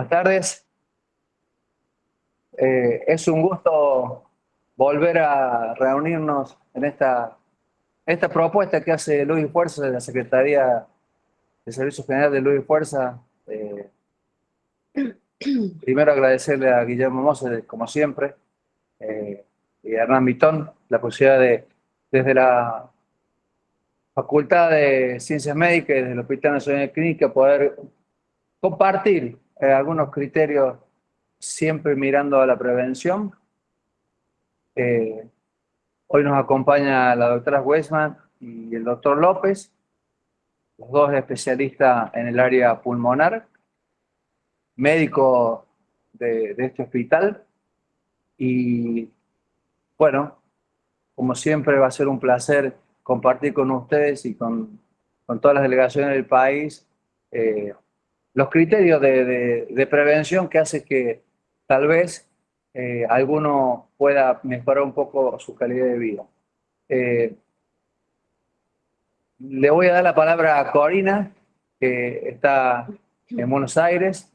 Buenas tardes. Eh, es un gusto volver a reunirnos en esta, esta propuesta que hace Luis Fuerza de la Secretaría de Servicios Generales de Luis Fuerza. Eh, primero agradecerle a Guillermo Mose, como siempre, eh, y a Hernán Vitón, la posibilidad de, desde la Facultad de Ciencias Médicas y desde el Hospital Nacional de Clínica, poder compartir eh, algunos criterios siempre mirando a la prevención. Eh, hoy nos acompaña la doctora Weisman y el doctor López, los dos especialistas en el área pulmonar, médico de, de este hospital. Y bueno, como siempre va a ser un placer compartir con ustedes y con, con todas las delegaciones del país eh, los criterios de, prevención que hace que tal vez eh, alguno pueda mejorar un poco su calidad de vida. Eh, le voy a dar la palabra a Corina, que está en Buenos Aires.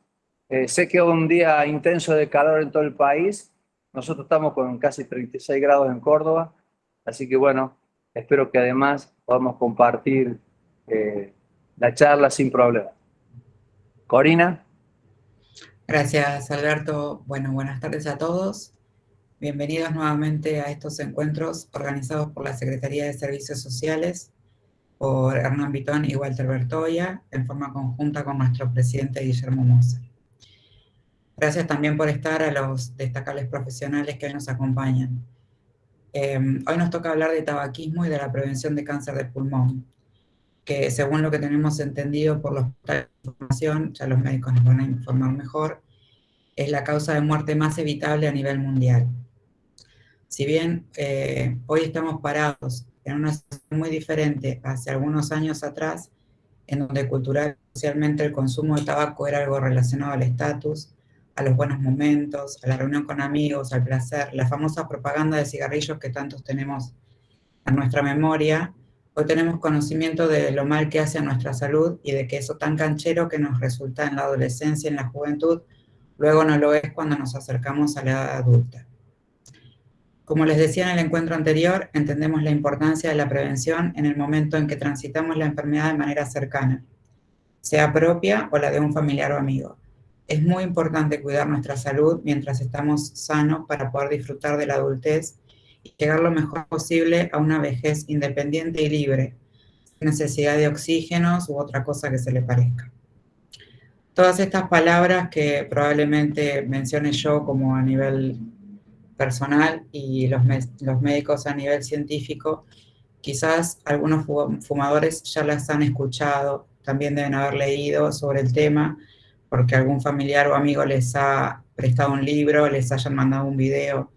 Eh, sé que es un día intenso de calor en todo el país. Nosotros estamos con casi 36 grados en Córdoba. Así que bueno, espero que además podamos compartir la charla sin problemas. Corina. Gracias, Alberto. Bueno, buenas tardes a todos. Bienvenidos nuevamente a estos encuentros organizados por la Secretaría de Servicios Sociales, por Hernán Vitón y Walter Bertoya, en forma conjunta con nuestro presidente Guillermo Moser. Gracias también por estar a los destacables profesionales que hoy nos acompañan. Eh, hoy nos toca hablar de tabaquismo y de la prevención de cáncer de pulmón que según lo que tenemos entendido por los información, ya los médicos nos van a informar mejor, es la causa de muerte más evitable a nivel mundial. Si bien eh, hoy estamos parados en una situación muy diferente hace algunos años atrás, en donde cultural socialmente el consumo de tabaco era algo relacionado al estatus, a los buenos momentos, a la reunión con amigos, al placer, la famosa propaganda de cigarrillos que tantos tenemos en nuestra memoria, Hoy tenemos conocimiento de lo mal que hace a nuestra salud y de que eso tan canchero que nos resulta en la adolescencia en la juventud, luego no lo es cuando nos acercamos a la edad adulta. Como les decía en el encuentro anterior, entendemos la importancia de la prevención en el momento en que transitamos la enfermedad de manera cercana, sea propia o la de un familiar o amigo. Es muy importante cuidar nuestra salud mientras estamos sanos para poder disfrutar de la adultez llegar lo mejor posible a una vejez independiente y libre, necesidad de oxígenos u otra cosa que se le parezca. Todas estas palabras que probablemente mencione yo como a nivel personal y los, los médicos a nivel científico, quizás algunos fumadores ya las han escuchado, también deben haber leído sobre el tema, porque algún familiar o amigo les ha prestado un libro, les hayan mandado un video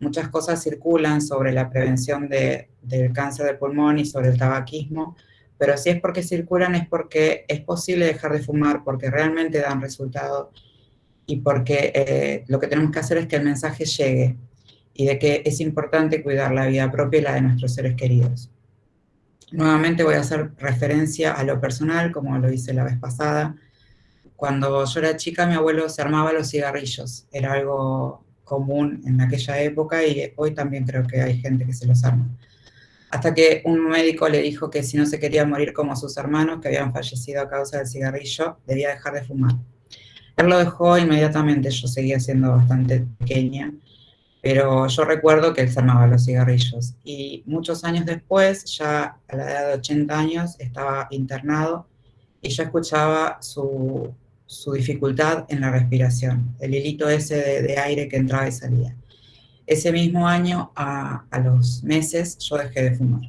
muchas cosas circulan sobre la prevención del cáncer de pulmón y sobre el tabaquismo, pero si es porque circulan es porque es posible dejar de fumar, porque realmente dan resultado y porque eh, lo que tenemos que hacer es que el mensaje llegue y de que es importante cuidar la vida propia y la de nuestros seres queridos. Nuevamente voy a hacer referencia a lo personal, como lo hice la vez pasada. Cuando yo era chica, mi abuelo se armaba los cigarrillos. Era algo común en aquella época y hoy también creo que hay gente que se los arma. Hasta que un médico le dijo que si no se quería morir como sus hermanos, que habían fallecido a causa del cigarrillo, debía dejar de fumar. Él lo dejó inmediatamente, yo seguía siendo bastante pequeña, pero yo recuerdo que él se armaba los cigarrillos. Y muchos años después, ya a la edad de 80 años, estaba internado y yo escuchaba su, su dificultad en la respiración, el hilito ese de, aire que entraba y salía. Ese mismo año, a, los meses, yo dejé de fumar.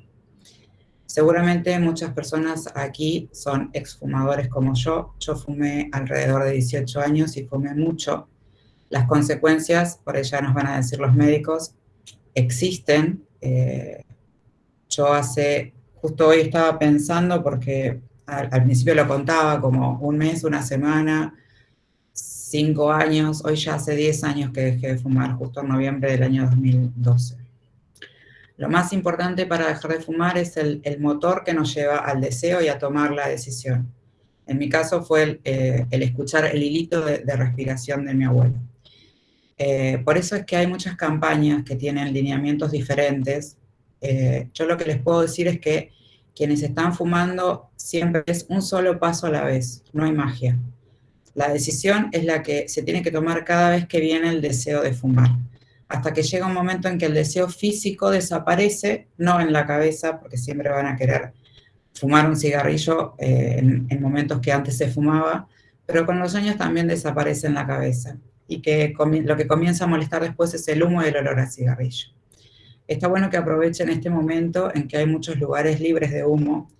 Seguramente muchas personas aquí son exfumadores como yo. Yo fumé alrededor de 18 años y fumé mucho. Las consecuencias, por ella nos van a decir los médicos, existen. Eh, yo hace, justo hoy estaba pensando porque al, principio lo contaba como un mes, una semana, cinco años, hoy ya hace diez años que dejé de fumar, justo en noviembre del año 2012. Lo más importante para dejar de fumar es el, el motor que nos lleva al deseo y a tomar la decisión. En mi caso fue el, eh, escuchar el hilito de, respiración de mi abuelo. Eh, por eso es que hay muchas campañas que tienen lineamientos diferentes. Eh, yo lo que les puedo decir es que quienes están fumando siempre es un solo paso a la vez, no hay magia. La decisión es la que se tiene que tomar cada vez que viene el deseo de fumar, hasta que llega un momento en que el deseo físico desaparece, no en la cabeza, porque siempre van a querer fumar un cigarrillo eh, en, momentos que antes se fumaba, pero con los años también desaparece en la cabeza y que lo que comienza a molestar después es el humo y el olor a cigarrillo. Está bueno que aprovechen este momento en que hay muchos lugares libres de humo,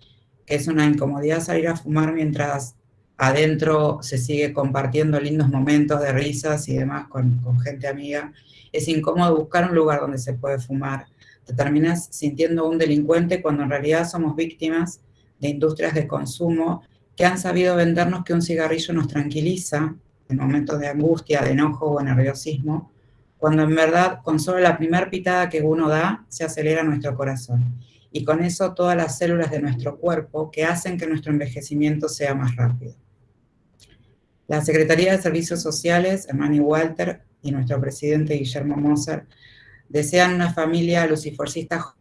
que es una incomodidad salir a fumar mientras adentro se sigue compartiendo lindos momentos de risas y demás con, gente amiga. Es incómodo buscar un lugar donde se puede fumar. Te terminas sintiendo un delincuente cuando en realidad somos víctimas de industrias de consumo que han sabido vendernos que un cigarrillo nos tranquiliza en momentos de angustia, de enojo o nerviosismo, cuando en verdad con solo la primera pitada que uno da se acelera nuestro corazón. Y con eso todas las células de nuestro cuerpo que hacen que nuestro envejecimiento sea más rápido. La Secretaría de Servicios Sociales, Hermani Walter, y nuestro presidente Guillermo Moser, desean una familia luciforcista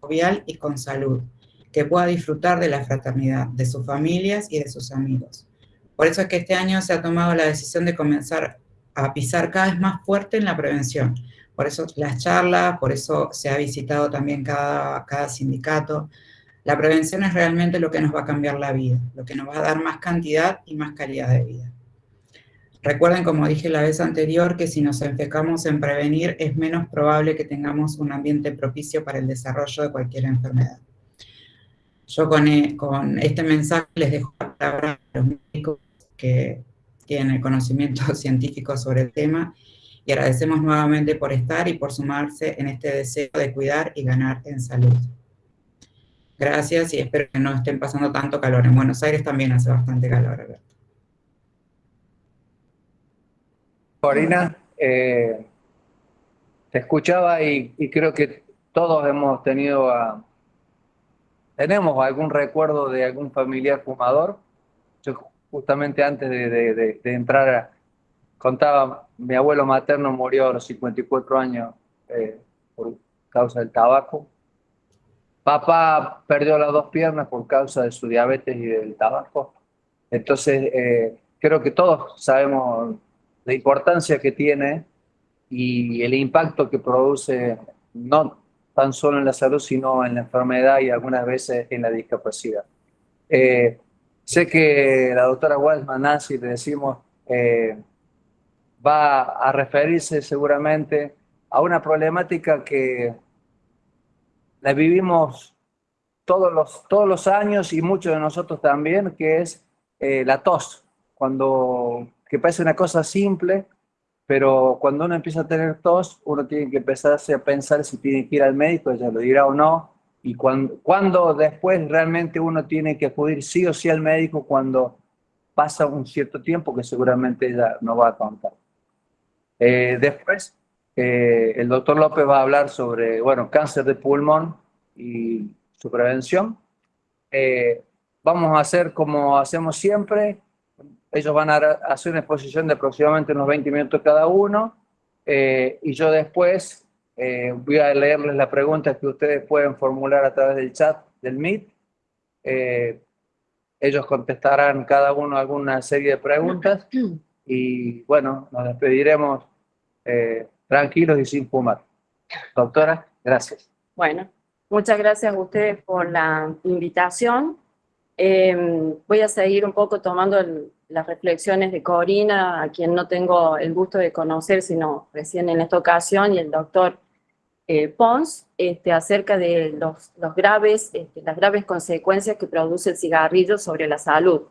jovial y con salud, que pueda disfrutar de la fraternidad, de sus familias y de sus amigos. Por eso es que este año se ha tomado la decisión de comenzar a pisar cada vez más fuerte en la prevención. Por eso las charlas, por eso se ha visitado también cada, cada sindicato. La prevención es realmente lo que nos va a cambiar la vida, lo que nos va a dar más cantidad y más calidad de vida. Recuerden, como dije la vez anterior, que si nos enfocamos en prevenir, es menos probable que tengamos un ambiente propicio para el desarrollo de cualquier enfermedad. Yo con, eh, con este mensaje les dejo la palabra a los médicos que tienen el conocimiento científico sobre el tema y agradecemos nuevamente por estar y por sumarse en este deseo de cuidar y ganar en salud. Gracias y espero que no estén pasando tanto calor. En Buenos Aires también hace bastante calor, Alberto. Corina, eh, te escuchaba y, y, creo que todos hemos tenido a, ¿Tenemos algún recuerdo de algún familiar fumador? Yo justamente antes de, entrar, contaba, mi abuelo materno murió a los 54 años eh, por causa del tabaco. Papá perdió las dos piernas por causa de su diabetes y del tabaco. Entonces, eh, creo que todos sabemos la importancia que tiene y el impacto que produce, no tan solo en la salud, sino en la enfermedad y algunas veces en la discapacidad. Eh, sé que la doctora Waldman, Nancy, le decimos, eh, va a referirse seguramente a una problemática que la vivimos todos los, todos los años y muchos de nosotros también, que es eh, la tos, cuando, que parece una cosa simple, pero cuando uno empieza a tener tos, uno tiene que empezarse a pensar si tiene que ir al médico, ella lo dirá o no, y cuando, cuando después realmente uno tiene que acudir sí o sí al médico cuando pasa un cierto tiempo que seguramente ella no va a contar. Eh, después, eh, el doctor López va a hablar sobre, bueno, cáncer de pulmón y su prevención. Eh, vamos a hacer como hacemos siempre, ellos van a hacer una exposición de aproximadamente unos 20 minutos cada uno eh, y yo después eh, voy a leerles las preguntas que ustedes pueden formular a través del chat del Meet. Eh, ellos contestarán cada uno alguna serie de preguntas y bueno, nos despediremos tranquilos y sin fumar. Doctora, gracias. Bueno, muchas gracias a ustedes por la invitación. voy a seguir un poco tomando las reflexiones de Corina, a quien no tengo el gusto de conocer, sino recién en esta ocasión, y el doctor eh, Pons, este, acerca de los, los graves, este, las graves consecuencias que produce el cigarrillo sobre la salud.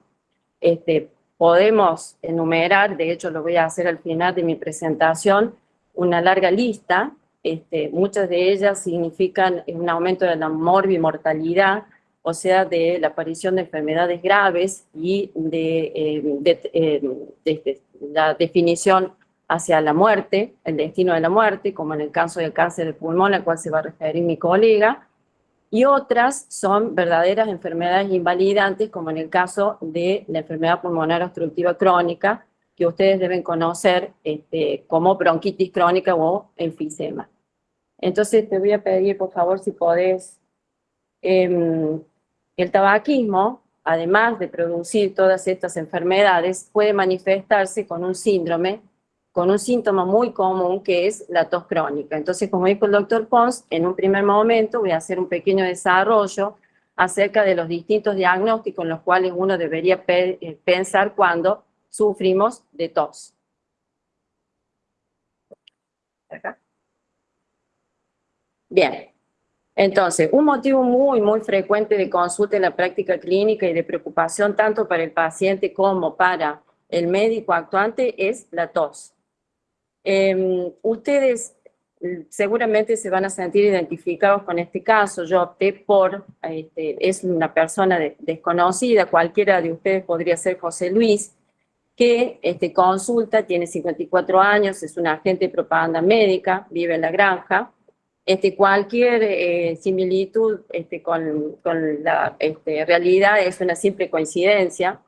Este, podemos enumerar, de hecho lo voy a hacer al final de mi presentación, una larga lista, este, muchas de ellas significan un aumento de la morbimortalidad, o sea, de la aparición de enfermedades graves y de, eh, eh, la definición hacia la muerte, el destino de la muerte, como en el caso del cáncer de pulmón, al cual se va a referir mi colega. y otras son verdaderas enfermedades invalidantes, como en el caso de la enfermedad pulmonar obstructiva crónica, que ustedes deben conocer este, como bronquitis crónica o enfisema. Entonces te voy a pedir, por favor, si podés, em, el tabaquismo, además de producir todas estas enfermedades, puede manifestarse con un síndrome, con un síntoma muy común que es la tos crónica. Entonces, como dijo el doctor Pons, en un primer momento voy a hacer un pequeño desarrollo acerca de los distintos diagnósticos en los cuales uno debería eh, pensar cuando sufrimos de tos. Bien, entonces, un motivo muy, muy frecuente de consulta en la práctica clínica y de preocupación tanto para el paciente como para el médico actuante es la tos. Em, ustedes mm, seguramente se van a sentir identificados con este caso. Yo opté por, este, es una persona desconocida, cualquiera de ustedes podría ser José Luis, que este, consulta, tiene 54 años, es un agente de propaganda médica, vive en la granja. Este, cualquier eh, similitud este, con, con, la este, realidad es una simple coincidencia.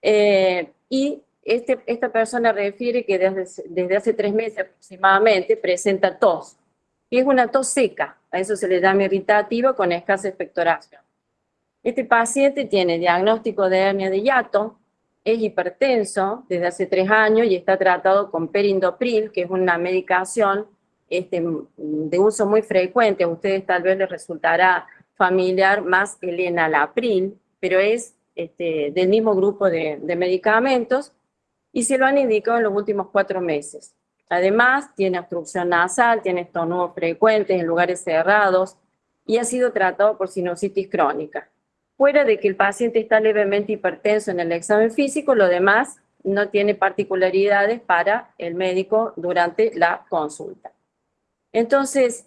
Eh, y este, esta persona refiere que desde, desde hace tres meses aproximadamente presenta tos. Y es una tos seca, a eso se le llama irritativa con escasa expectoración. Este paciente tiene diagnóstico de hernia de hiato, es hipertenso desde hace tres años y está tratado con perindopril, que es una medicación este, de uso muy frecuente. A ustedes tal vez les resultará familiar más el enalapril, pero es este, del mismo grupo de, de medicamentos y se lo han indicado en los últimos cuatro meses. Además, tiene obstrucción nasal, tiene estornudos frecuentes en lugares cerrados y ha sido tratado por sinusitis crónica. Fuera de que el paciente está levemente hipertenso en el examen físico, lo demás no tiene particularidades para el médico durante la consulta. Entonces,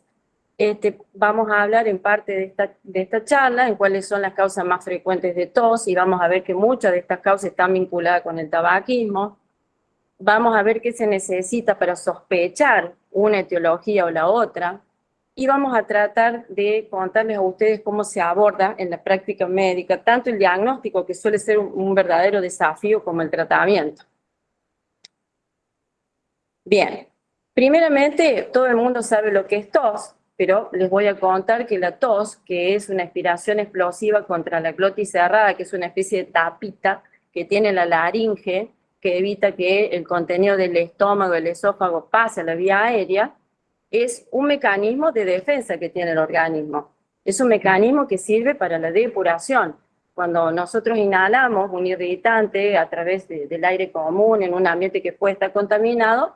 este, vamos a hablar en parte de esta, de esta charla, en cuáles son las causas más frecuentes de tos, y vamos a ver que muchas de estas causas están vinculadas con el tabaquismo. Vamos a ver qué se necesita para sospechar una etiología o la otra, y vamos a tratar de contarles a ustedes cómo se aborda en la práctica médica, tanto el diagnóstico, que suele ser un, un verdadero desafío, como el tratamiento. Bien, primeramente, todo el mundo sabe lo que es tos, pero les voy a contar que la tos, que es una aspiración explosiva contra la glotis cerrada, que es una especie de tapita que tiene la laringe, que evita que el contenido del estómago, el esófago, pase a la vía aérea, es un mecanismo de defensa que tiene el organismo. Es un mecanismo que sirve para la depuración. Cuando nosotros inhalamos un irritante a través del aire común en un ambiente que puede estar contaminado,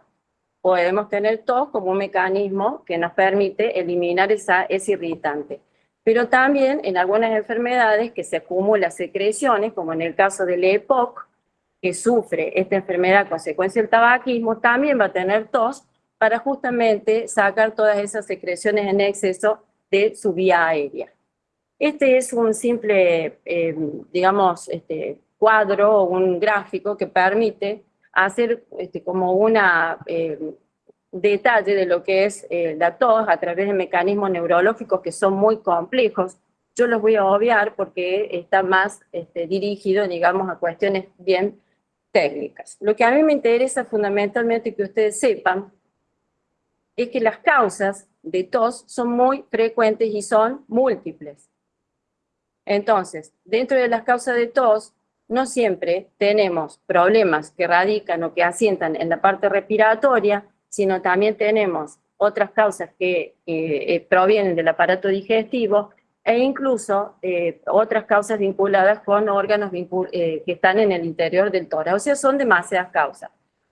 podemos tener tos como un mecanismo que nos permite eliminar esa, ese irritante. Pero también en algunas enfermedades que se acumulan secreciones, como en el caso del EPOC, que sufre esta enfermedad a consecuencia del tabaquismo, también va a tener tos para justamente sacar todas esas secreciones en exceso de su vía aérea. Este es un simple, eh, digamos, este, cuadro o un gráfico que permite hacer este, como una eh, detalle de lo que es eh, la tos a través de mecanismos neurológicos que son muy complejos. Yo los voy a obviar porque está más este, dirigido, digamos, a cuestiones bien técnicas. Lo que a mí me interesa fundamentalmente que ustedes sepan es que las causas de tos son muy frecuentes y son múltiples. Entonces, dentro de las causas de tos, no siempre tenemos problemas que radican o que asientan en la parte respiratoria, sino también tenemos otras causas que eh, provienen del aparato digestivo e incluso eh, otras causas vinculadas con órganos eh, que están en el interior del tórax. O sea, son demasiadas causas.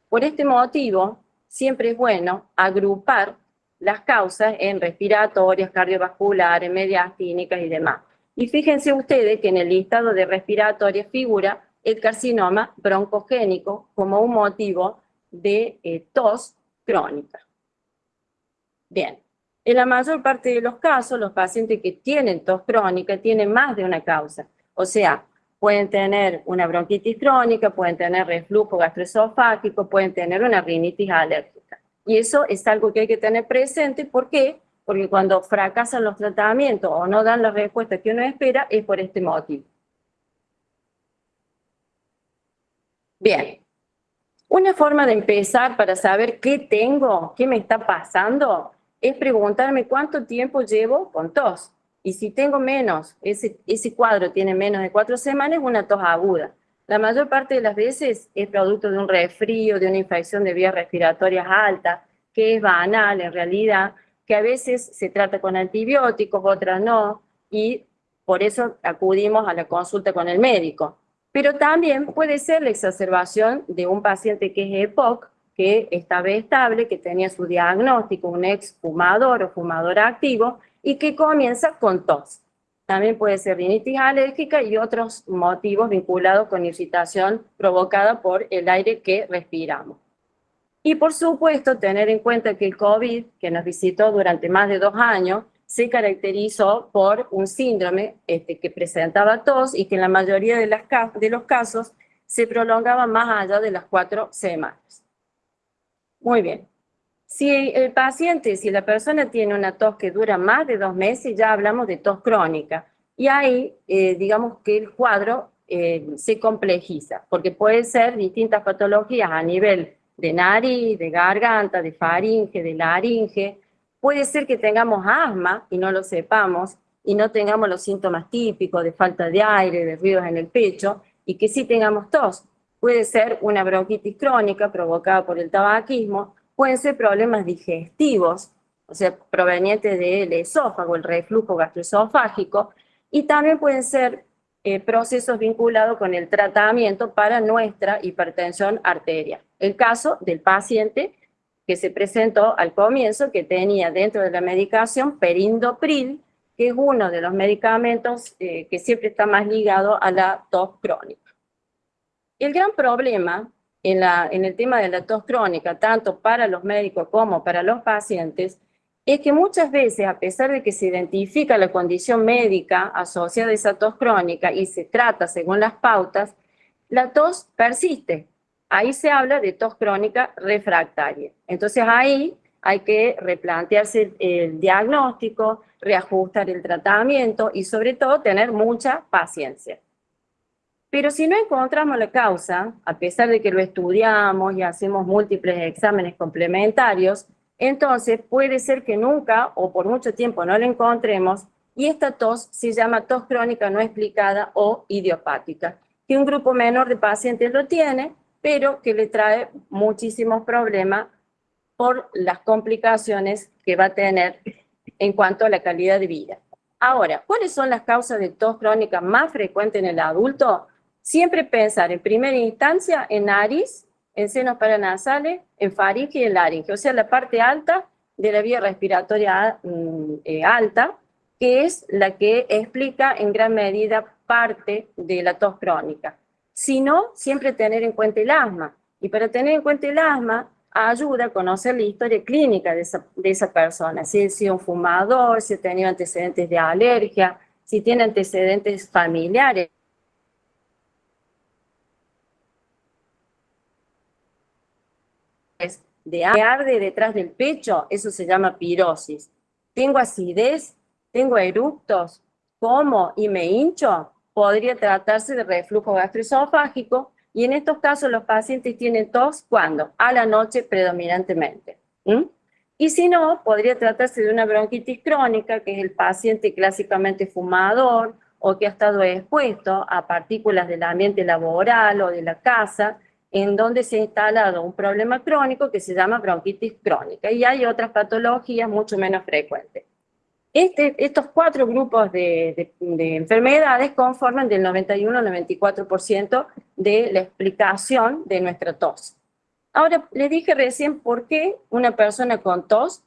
Por este motivo, siempre es bueno agrupar las causas en respiratorias, cardiovasculares, mediastínicas y demás. Y fíjense ustedes que en el listado de respiratorias figura el carcinoma broncogénico como un motivo de eh, tos crónica. Bien, en la mayor parte de los casos, los pacientes que tienen tos crónica tienen más de una causa. O sea, pueden tener una bronquitis crónica, pueden tener reflujo gastroesofágico, pueden tener una rinitis alérgica. Y eso es algo que hay que tener presente, ¿por qué? Porque cuando fracasan los tratamientos o no dan la respuesta que uno espera, es por este motivo. Bien, una forma de empezar para saber qué tengo, qué me está pasando, es preguntarme cuánto tiempo llevo con tos. Y si tengo menos, ese, ese cuadro tiene menos de cuatro semanas, una tos aguda. La mayor parte de las veces es producto de un resfrío, de una infección de vías respiratorias alta, que es banal en realidad, que a veces se trata con antibióticos, otras no, y por eso acudimos a la consulta con el médico. Pero también puede ser la exacerbación de un paciente que es EPOC, que estaba estable, que tenía su diagnóstico, un ex fumador o fumador activo, y que comienza con tos. También puede ser rinitis alérgica y otros motivos vinculados con irritación provocada por el aire que respiramos. Y por supuesto, tener en cuenta que el COVID, que nos visitó durante más de dos años, se caracterizó por un síndrome este, que presentaba tos y que en la mayoría de, los casos se prolongaba más allá de las cuatro semanas. Muy bien. Si el paciente, si la persona tiene una tos que dura más de dos meses, ya hablamos de tos crónica. Y ahí, eh, digamos que el cuadro eh, se complejiza, porque puede ser distintas patologías a nivel de nariz, de garganta, de faringe, de laringe. Puede ser que tengamos asma y no lo sepamos, y no tengamos los síntomas típicos de falta de aire, de ruidos en el pecho, y que sí tengamos tos. Puede ser una bronquitis crónica provocada por el tabaquismo, pueden ser problemas digestivos, o sea, provenientes del esófago, el reflujo gastroesofágico, y también pueden ser eh, procesos vinculados con el tratamiento para nuestra hipertensión arterial. El caso del paciente que se presentó al comienzo, que tenía dentro de la medicación perindopril, que es uno de los medicamentos eh, que siempre está más ligado a la tos crónica. El gran problema en, el tema de la tos crónica, tanto para los médicos como para los pacientes, es que muchas veces, a pesar de que se identifica la condición médica asociada a esa tos crónica y se trata según las pautas, la tos persiste. Ahí se habla de tos crónica refractaria. Entonces ahí hay que replantearse el diagnóstico, reajustar el tratamiento y sobre todo tener mucha paciencia. Pero si no encontramos la causa, a pesar de que lo estudiamos y hacemos múltiples exámenes complementarios, entonces puede ser que nunca o por mucho tiempo no la encontremos y esta tos se llama tos crónica no explicada o idiopática, que un grupo menor de pacientes lo tiene, pero que le trae muchísimos problemas por las complicaciones que va a tener en cuanto a la calidad de vida. Ahora, ¿cuáles son las causas de tos crónica más frecuentes en el adulto? Siempre pensar en primera instancia en nariz, en senos paranasales, en faringe y en laringe, o sea, la parte alta de la vía respiratoria mm, eh, alta, que es la que explica en gran medida parte de la tos crónica. Si no, siempre tener en cuenta el asma. Y para tener en cuenta el asma, ayuda a conocer la historia clínica de esa, de esa persona, si ha sido un fumador, si ha tenido antecedentes de alergia, si tiene antecedentes familiares de arde detrás del pecho, eso se llama pirosis. Tengo acidez, tengo eructos, como y me hincho, podría tratarse de reflujo gastroesofágico y en estos casos los pacientes tienen tos cuando? A la noche predominantemente. Y si no, podría tratarse de una bronquitis crónica, que es el paciente clásicamente fumador o que ha estado expuesto a partículas del ambiente laboral o de la casa, en donde se ha instalado un problema crónico que se llama bronquitis crónica y hay otras patologías mucho menos frecuentes. Este, estos cuatro grupos de, enfermedades conforman del 91 al 94% de la explicación de nuestra tos. Ahora, les dije recién por qué una persona con tos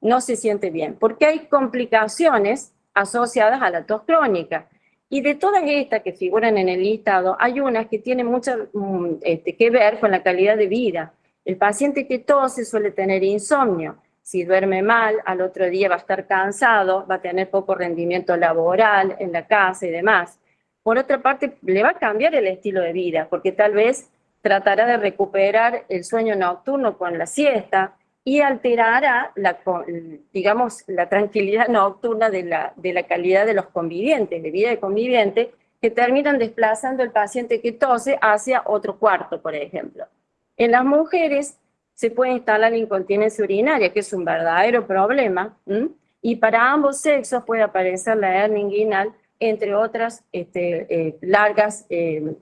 no se siente bien. Porque hay complicaciones asociadas a la tos crónica. Y de todas estas que figuran en el listado, hay unas que tienen mucho mm, este, que ver con la calidad de vida. El paciente que tose suele tener insomnio. Si duerme mal, al otro día va a estar cansado, va a tener poco rendimiento laboral en la casa y demás. Por otra parte, le va a cambiar el estilo de vida, porque tal vez tratará de recuperar el sueño nocturno con la siesta, y alterará la, digamos, la tranquilidad nocturna de la, de la calidad de los convivientes, de vida de conviviente, que terminan desplazando al paciente que tose hacia otro cuarto, por ejemplo. En las mujeres se puede instalar incontinencia urinaria, que es un verdadero problema, y para ambos sexos puede aparecer la hernia inguinal, entre otras, este, eh, largas, eh,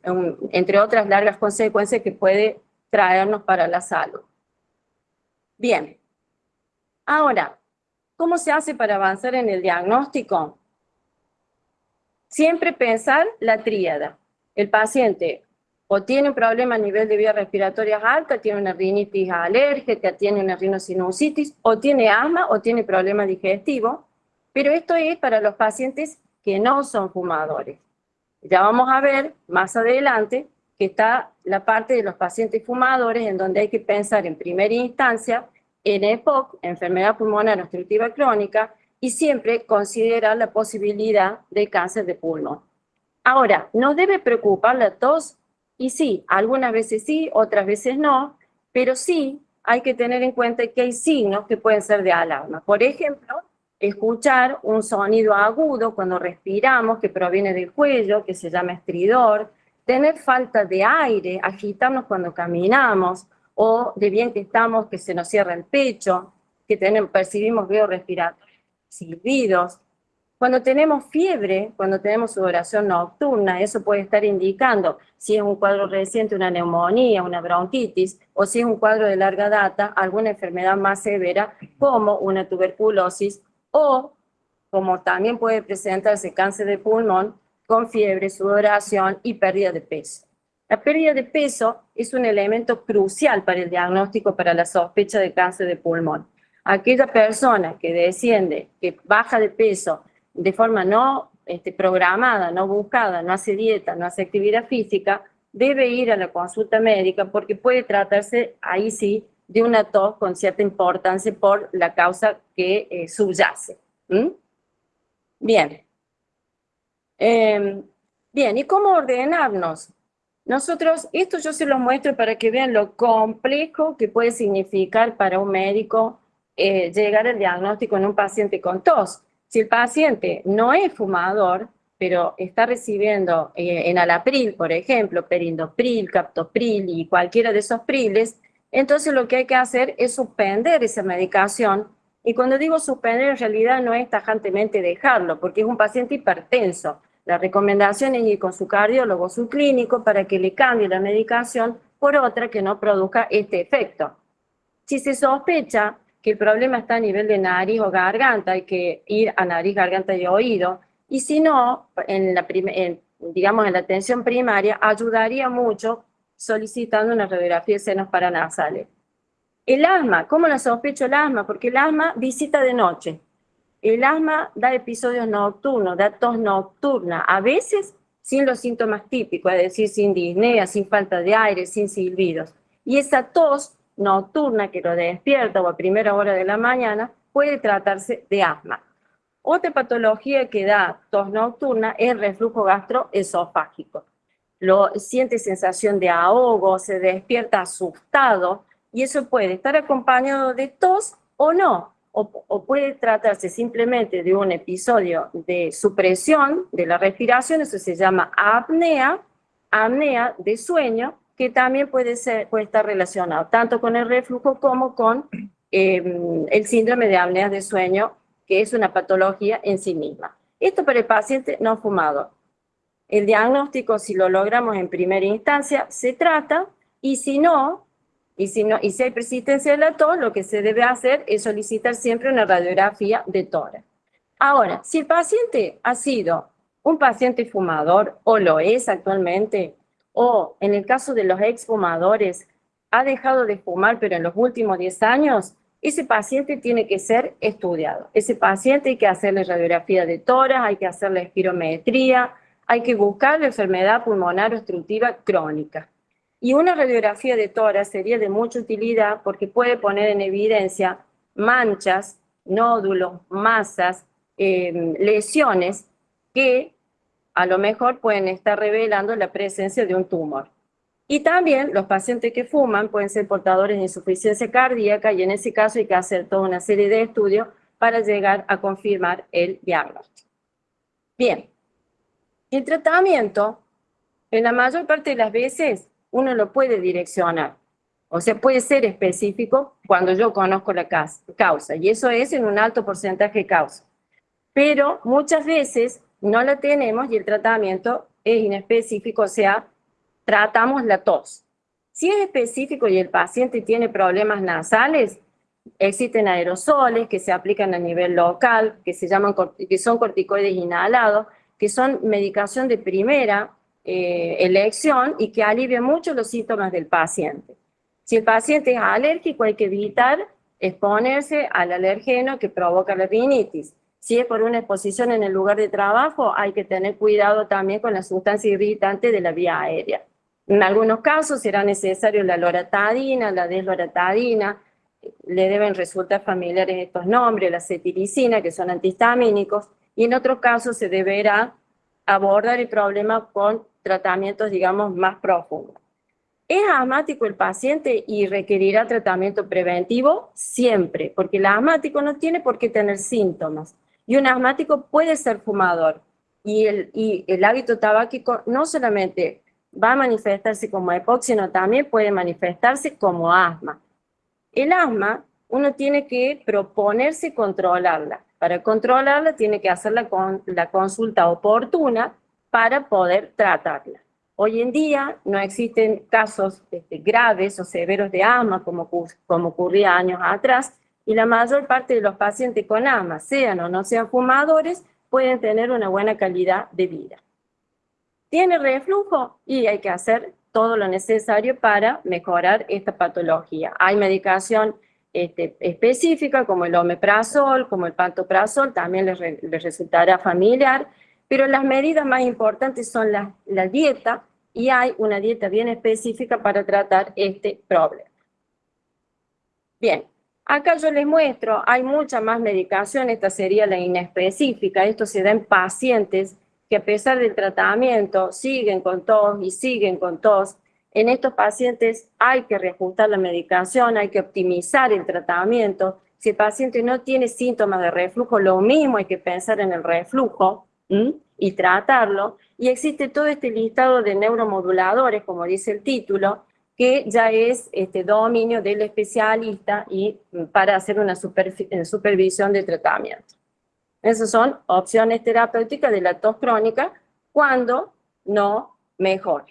entre otras largas consecuencias que puede traernos para la salud. Bien, ahora, ¿cómo se hace para avanzar en el diagnóstico? Siempre pensar la tríada. El paciente o tiene un problema a nivel de vías respiratorias alta, tiene una rinitis alérgica, tiene una rinosinusitis, o tiene asma, o tiene problema digestivo, pero esto es para los pacientes que no son fumadores. Ya vamos a ver más adelante que está la parte de los pacientes fumadores en donde hay que pensar en primera instancia en EPOC, enfermedad pulmonar obstructiva crónica, y siempre considerar la posibilidad de cáncer de pulmón. Ahora, ¿nos debe preocupar la tos? Y sí, algunas veces sí, otras veces no, pero sí hay que tener en cuenta que hay signos que pueden ser de alarma. Por ejemplo, escuchar un sonido agudo cuando respiramos que proviene del cuello, que se llama estridor, tener falta de aire, agitarnos cuando caminamos, o de bien que estamos, que se nos cierra el pecho, que tenemos, percibimos veo respiratorios, silbidos, cuando tenemos fiebre, cuando tenemos sudoración nocturna, eso puede estar indicando si es un cuadro reciente, una neumonía, una bronquitis, o si es un cuadro de larga data, alguna enfermedad más severa, como una tuberculosis, o como también puede presentarse cáncer de pulmón, con fiebre, sudoración y pérdida de peso. La pérdida de peso es un elemento crucial para el diagnóstico, para la sospecha de cáncer de pulmón. Aquella persona que desciende, que baja de peso, de forma no este, programada, no buscada, no hace dieta, no hace actividad física, debe ir a la consulta médica porque puede tratarse, ahí sí, de una tos con cierta importancia por la causa que eh, subyace. Bien. Em, bien, ¿y cómo ordenarnos? Nosotros, esto yo se lo muestro para que vean lo complejo que puede significar para un médico eh, llegar al diagnóstico en un paciente con tos. Si el paciente no es fumador, pero está recibiendo eh, en alapril, por ejemplo, perindopril, captopril y cualquiera de esos priles, entonces lo que hay que hacer es suspender esa medicación. Y cuando digo suspender, en realidad no es tajantemente dejarlo, porque es un paciente hipertenso. La recomendación es ir con su cardiólogo, su clínico, para que le cambie la medicación por otra que no produzca este efecto. Si se sospecha que el problema está a nivel de nariz o garganta, hay que ir a nariz, garganta y oído, y si no, en la digamos en la atención primaria, ayudaría mucho solicitando una radiografía de senos paranasales. El asma, ¿cómo la sospecho el asma? Porque el asma visita de noche. El asma da episodios nocturnos, da tos nocturna, a veces sin los síntomas típicos, es decir, sin disnea, sin falta de aire, sin silbidos. Y esa tos nocturna que lo despierta o a primera hora de la mañana, puede tratarse de asma. Otra patología que da tos nocturna es reflujo gastroesofágico. Lo, siente sensación de ahogo, se despierta asustado y eso puede estar acompañado de tos o no, o, o, puede tratarse simplemente de un episodio de supresión de la respiración, eso se llama apnea, apnea de sueño, que también puede, ser, puede estar relacionado tanto con el reflujo como con em, el síndrome de apnea de sueño, que es una patología en sí misma. Esto para el paciente no fumado. El diagnóstico, si lo logramos en primera instancia, se trata, y si no, y si, no, y si hay persistencia de la tos, lo que se debe hacer es solicitar siempre una radiografía de tórax. Ahora, si el paciente ha sido un paciente fumador, o lo es actualmente, o en el caso de los exfumadores, ha dejado de fumar pero en los últimos 10 años, ese paciente tiene que ser estudiado. Ese paciente hay que hacerle radiografía de tórax, hay que hacerle espirometría, hay que buscar la enfermedad pulmonar obstructiva crónica. Y una radiografía de tórax sería de mucha utilidad porque puede poner en evidencia manchas, nódulos, masas, eh, lesiones que a lo mejor pueden estar revelando la presencia de un tumor. Y también los pacientes que fuman pueden ser portadores de insuficiencia cardíaca y en ese caso hay que hacer toda una serie de estudios para llegar a confirmar el diagnóstico. Bien, el tratamiento, en la mayor parte de las veces, uno lo puede direccionar. O sea, puede ser específico cuando yo conozco la causa, y eso es en un alto porcentaje de causa. Pero muchas veces no la tenemos y el tratamiento es inespecífico, o sea, tratamos la tos. Si es específico y el paciente tiene problemas nasales, existen aerosoles que se aplican a nivel local, que, se llaman, que son corticoides inhalados, que son medicación de primera eh, elección y que alivian mucho los síntomas del paciente. Si el paciente es alérgico, hay que evitar exponerse al alergeno que provoca la rinitis. Si es por una exposición en el lugar de trabajo, hay que tener cuidado también con la sustancia irritante de la vía aérea. En algunos casos será necesario la loratadina, la desloratadina, le deben resultar familiares estos nombres, la cetiricina, que son antihistamínicos, y en otros casos se deberá abordar el problema con tratamientos, digamos, más profundos. ¿Es asmático el paciente y requerirá tratamiento preventivo? Siempre, porque el asmático no tiene por qué tener síntomas. Y un asmático puede ser fumador. Y el, hábito tabáquico no solamente va a manifestarse como sino también puede manifestarse como asma. El asma, uno tiene que proponerse controlarla. Para controlarla tiene que hacer la, la consulta oportuna para poder tratarla. Hoy en día no existen casos este, graves o severos de asma como, como ocurría años atrás y la mayor parte de los pacientes con asma, sean o no sean fumadores, pueden tener una buena calidad de vida. ¿Tiene reflujo? Y hay que hacer todo lo necesario para mejorar esta patología. Hay medicación este, específica como el omeprazol, como el pantoprazol, también les, resultará familiar, pero las medidas más importantes son la, la dieta y hay una dieta bien específica para tratar este problema. Bien, acá yo les muestro, hay mucha más medicación, esta sería la inespecífica, esto se da en pacientes que a pesar del tratamiento siguen con tos y siguen con tos, en estos pacientes hay que reajustar la medicación, hay que optimizar el tratamiento. Si el paciente no tiene síntomas de reflujo, lo mismo hay que pensar en el reflujo y tratarlo. Y existe todo este listado de neuromoduladores, como dice el título, que ya es este dominio del especialista y para hacer una supervisión de tratamiento. Esas son opciones terapéuticas de la tos crónica cuando no mejora.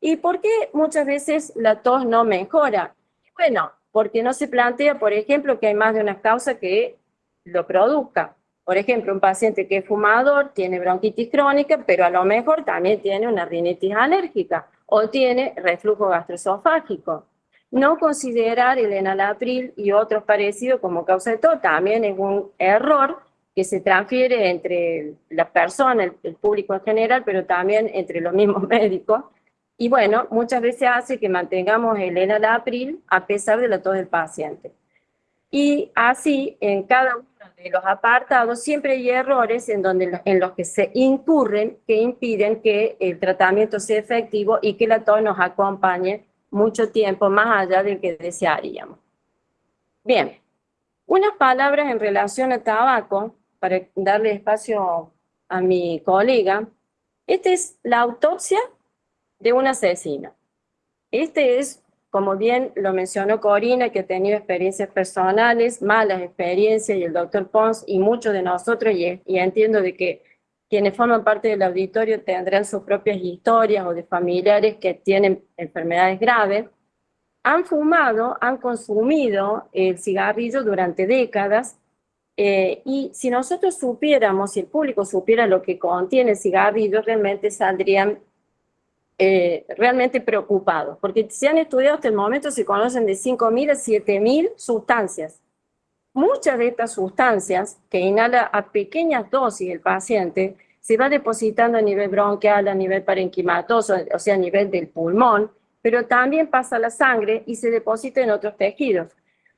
¿Y por qué muchas veces la tos no mejora? Bueno, porque no se plantea, por ejemplo, que hay más de una causa que lo produzca. Por ejemplo, un paciente que es fumador tiene bronquitis crónica, pero a lo mejor también tiene una rinitis alérgica o tiene reflujo gastroesofágico. No considerar el enalapril y otros parecidos como causa de tos también es un error que se transfiere entre la persona, el, público en general, pero también entre los mismos médicos. Y bueno, muchas veces hace que mantengamos el enalapril a pesar de la tos del paciente. Y así, en cada los apartados, siempre hay errores en, donde, en los que se incurren que impiden que el tratamiento sea efectivo y que la tos nos acompañe mucho tiempo más allá del que desearíamos. Bien, unas palabras en relación al tabaco para darle espacio a mi colega, esta es la autopsia de un asesino. Este es, como bien lo mencionó Corina, que ha tenido experiencias personales, malas experiencias, y el doctor Pons, y muchos de nosotros, y, entiendo de que quienes forman parte del auditorio tendrán sus propias historias o de familiares que tienen enfermedades graves, han fumado, han consumido el cigarrillo durante décadas eh, y si nosotros supiéramos, si el público supiera lo que contiene el cigarrillo, realmente saldrían eh, realmente preocupados, porque se han estudiado hasta el momento, se conocen de 5.000 a 7.000 sustancias. Muchas de estas sustancias que inhala a pequeñas dosis el paciente, se va depositando a nivel bronquial, a nivel parenquimatoso, o sea, a nivel del pulmón, pero también pasa a la sangre y se deposita en otros tejidos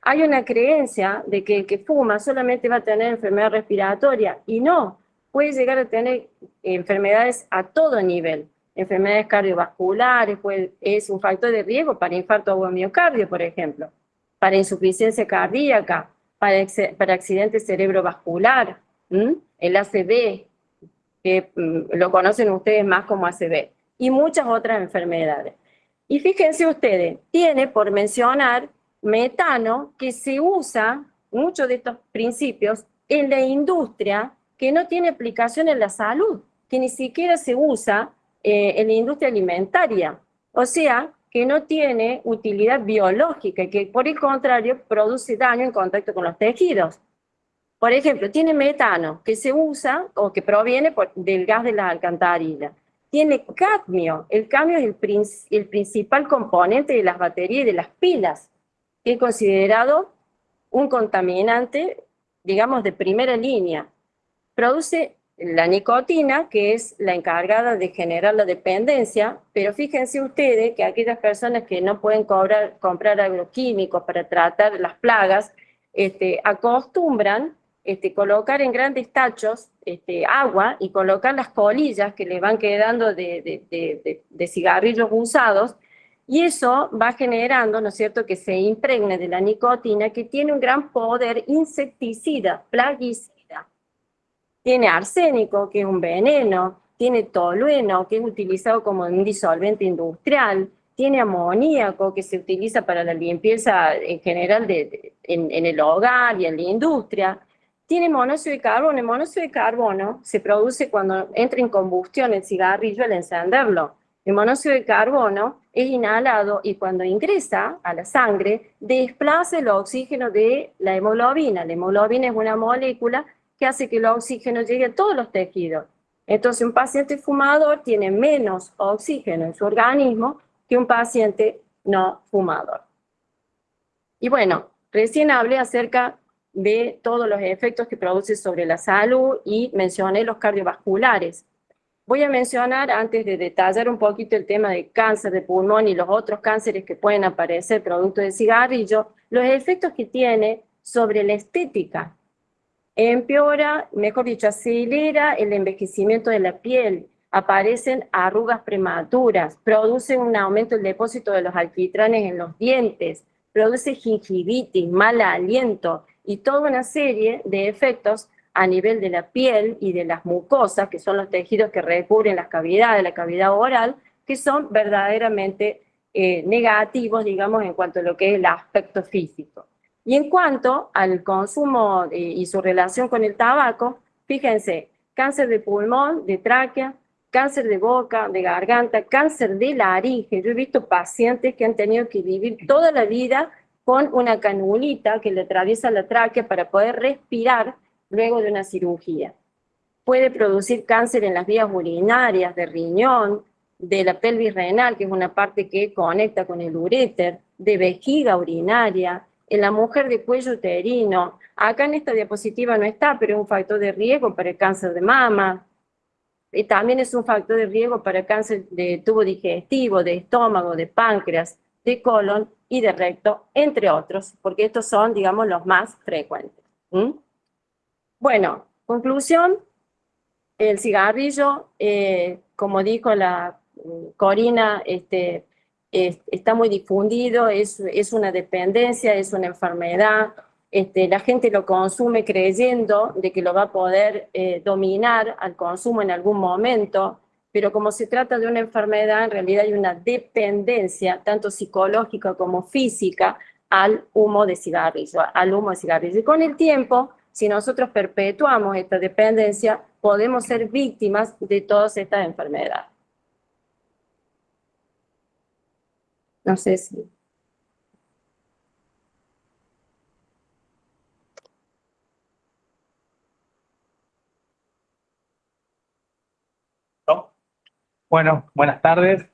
hay una creencia de que el que fuma solamente va a tener enfermedad respiratoria y no, puede llegar a tener enfermedades a todo nivel. Enfermedades cardiovasculares, pues, es un factor de riesgo para infarto o miocardio, por ejemplo, para insuficiencia cardíaca, para, para accidente cerebrovascular, el ACV, que mm, lo conocen ustedes más como ACV, y muchas otras enfermedades. Y fíjense ustedes, tiene por mencionar metano que se usa, muchos de estos principios, en la industria que no tiene aplicación en la salud, que ni siquiera se usa eh, en la industria alimentaria. O sea, que no tiene utilidad biológica y que por el contrario produce daño en contacto con los tejidos. Por ejemplo, tiene metano que se usa o que proviene del gas de la alcantarilla tiene cadmio. El cadmio es el, el, principal componente de las baterías y de las pilas, que es considerado un contaminante, digamos, de primera línea. Produce la nicotina, que es la encargada de generar la dependencia, pero fíjense ustedes que aquellas personas que no pueden comprar agroquímicos para tratar las plagas, este, acostumbran este, colocar en grandes tachos este, agua y colocar las colillas que le van quedando de, cigarrillos usados, y eso va generando, ¿no es cierto?, que se impregne de la nicotina, que tiene un gran poder insecticida, plaguicida. Tiene arsénico, que es un veneno, tiene tolueno, que es utilizado como un disolvente industrial, tiene amoníaco, que se utiliza para la limpieza en general en el hogar y en la industria, tiene monóxido de carbono. El monóxido de carbono se produce cuando entra en combustión el cigarrillo al encenderlo. El monóxido de carbono es inhalado y cuando ingresa a la sangre desplaza el oxígeno de la hemoglobina. La hemoglobina es una molécula que hace que el oxígeno llegue a todos los tejidos. Entonces un paciente fumador tiene menos oxígeno en su organismo que un paciente no fumador. Y bueno, recién hablé acerca de todos los efectos que produce sobre la salud y mencioné los cardiovasculares. Voy a mencionar, antes de detallar un poquito el tema de cáncer de pulmón y los otros cánceres que pueden aparecer producto del cigarrillo, los efectos que tiene sobre la estética. Empeora, mejor dicho, acelera el envejecimiento de la piel, aparecen arrugas prematuras, produce un aumento del depósito de los alquitranes en los dientes, produce gingivitis, mal aliento, y toda una serie de efectos a nivel de la piel y de las mucosas, que son los tejidos que recubren las cavidades, la cavidad oral, que son verdaderamente eh, negativos, digamos, en cuanto a lo que es el aspecto físico. Y en cuanto al consumo eh, y su relación con el tabaco, fíjense, cáncer de pulmón, de tráquea, cáncer de boca, de garganta, cáncer de laringe. Yo he visto pacientes que han tenido que vivir toda la vida con una canulita que le atraviesa la tráquea para poder respirar luego de una cirugía. Puede producir cáncer en las vías urinarias, de riñón, de la pelvis renal, que es una parte que conecta con el uréter, de vejiga urinaria, en la mujer de cuello uterino. Acá en esta diapositiva no está, pero es un factor de riesgo para el cáncer de mama. También es un factor de riesgo para el cáncer de tubo digestivo, de estómago, de páncreas, de colon y de recto, entre otros, porque estos son, digamos, los más frecuentes. Bueno, conclusión, el cigarrillo, eh, como dijo la mm, Corina, este, está muy difundido, es, es, una dependencia, es una enfermedad, este, la gente lo consume creyendo de que lo va a poder eh, dominar al consumo en algún momento, pero como se trata de una enfermedad, en realidad hay una dependencia, tanto psicológica como física, al humo de cigarrillo, al humo de cigarrillo. Y con el tiempo, si nosotros perpetuamos esta dependencia, podemos ser víctimas de todas estas enfermedades. No sé si... Bueno, buenas tardes.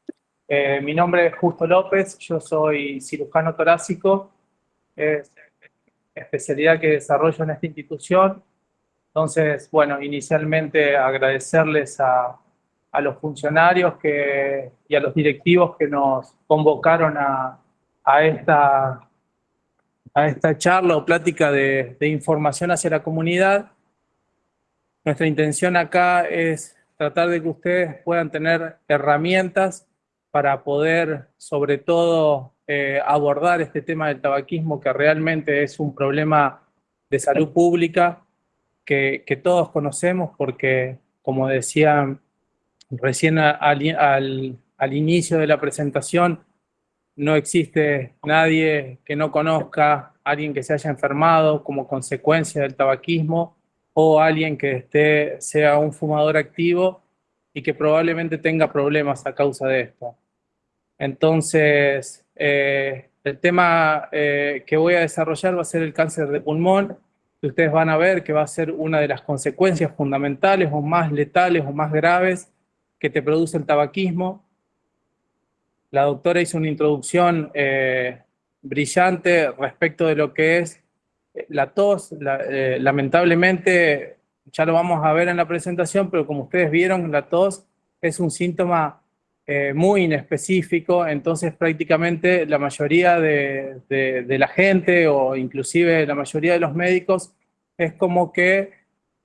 Eh, mi nombre es Justo López, yo soy cirujano torácico, es especialidad que desarrollo en esta institución. Entonces, bueno, inicialmente agradecerles a, los funcionarios que, y a los directivos que nos convocaron a, esta, a esta charla o plática de información hacia la comunidad. Nuestra intención acá es tratar de que ustedes puedan tener herramientas para poder, sobre todo, eh, abordar este tema del tabaquismo, que realmente es un problema de salud pública que, todos conocemos, porque, como decía recién al, al inicio de la presentación, no existe nadie que no conozca alguien que se haya enfermado como consecuencia del tabaquismo o alguien que esté, sea un fumador activo y que probablemente tenga problemas a causa de esto. Entonces, eh, el tema eh, que voy a desarrollar va a ser el cáncer de pulmón, que ustedes van a ver que va a ser una de las consecuencias fundamentales o más letales o más graves que te produce el tabaquismo. La doctora hizo una introducción eh, brillante respecto de lo que es la tos. Eh, lamentablemente, ya lo vamos a ver en la presentación, pero como ustedes vieron, la tos es un síntoma eh, muy inespecífico, entonces prácticamente la mayoría de, de, la gente o inclusive la mayoría de los médicos es como que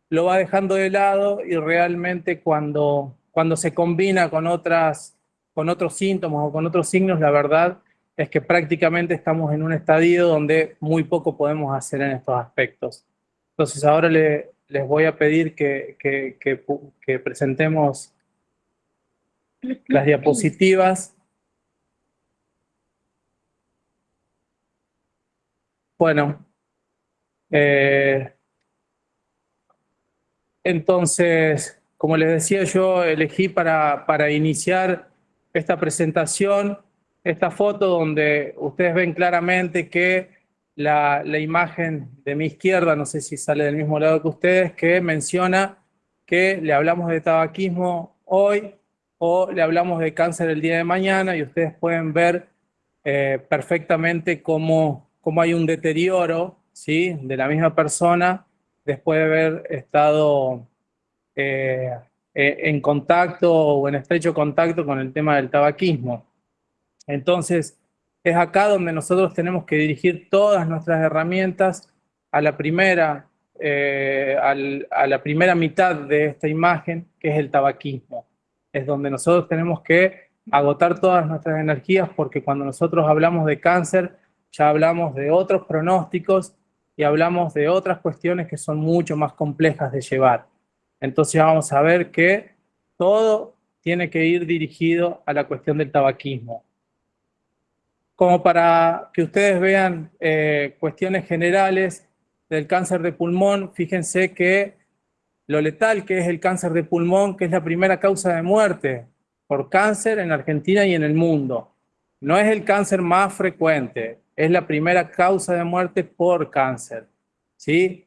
lo va dejando de lado y realmente cuando, cuando se combina con otras con otros síntomas o con otros signos, la verdad es que prácticamente estamos en un estadio donde muy poco podemos hacer en estos aspectos. Entonces ahora le, les voy a pedir que, presentemos las diapositivas. Bueno, eh, entonces, como les decía, yo elegí para, para iniciar esta presentación, esta foto donde ustedes ven claramente que la, imagen de mi izquierda, no sé si sale del mismo lado que ustedes, que menciona que le hablamos de tabaquismo hoy o le hablamos de cáncer el día de mañana y ustedes pueden ver eh, perfectamente cómo, cómo, hay un deterioro ¿sí? de la misma persona después de haber estado eh, en contacto o en estrecho contacto con el tema del tabaquismo. Entonces, es acá donde nosotros tenemos que dirigir todas nuestras herramientas a la primera, eh, a la primera mitad de esta imagen, que es el tabaquismo. Es donde nosotros tenemos que agotar todas nuestras energías porque cuando nosotros hablamos de cáncer, ya hablamos de otros pronósticos y hablamos de otras cuestiones que son mucho más complejas de llevar. Entonces vamos a ver que todo tiene que ir dirigido a la cuestión del tabaquismo. Como para que ustedes vean eh, cuestiones generales del cáncer de pulmón, fíjense que lo letal que es el cáncer de pulmón, que es la primera causa de muerte por cáncer en Argentina y en el mundo. No es el cáncer más frecuente, es la primera causa de muerte por cáncer. ¿sí?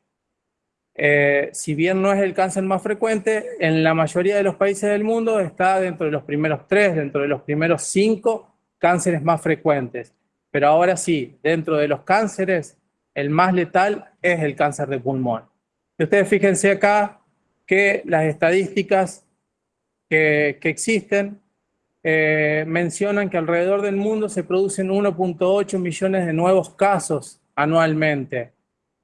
Eh, si bien no es el cáncer más frecuente, en la mayoría de los países del mundo está dentro de los primeros tres, dentro de los primeros cinco cánceres más frecuentes. Pero ahora sí, dentro de los cánceres, el más letal es el cáncer de pulmón. Y ustedes fíjense acá que las estadísticas que, existen eh, mencionan que alrededor del mundo se producen 1.8 millones de nuevos casos anualmente.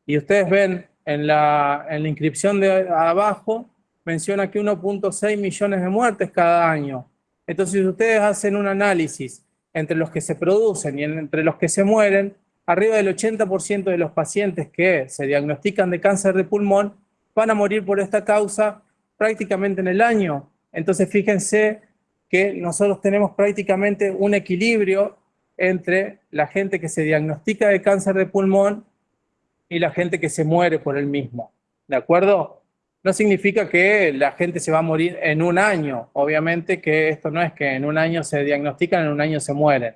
Y ustedes ven en la, inscripción de abajo menciona que 1.6 millones de muertes cada año. Entonces, si ustedes hacen un análisis entre los que se producen y entre los que se mueren, arriba del 80% de los pacientes que se diagnostican de cáncer de pulmón van a morir por esta causa prácticamente en el año. Entonces, fíjense que nosotros tenemos prácticamente un equilibrio entre la gente que se diagnostica de cáncer de pulmón y la gente que se muere por el mismo. ¿De acuerdo? No significa que la gente se va a morir en un año. Obviamente que esto no es que en un año se diagnostican, en un año se mueren.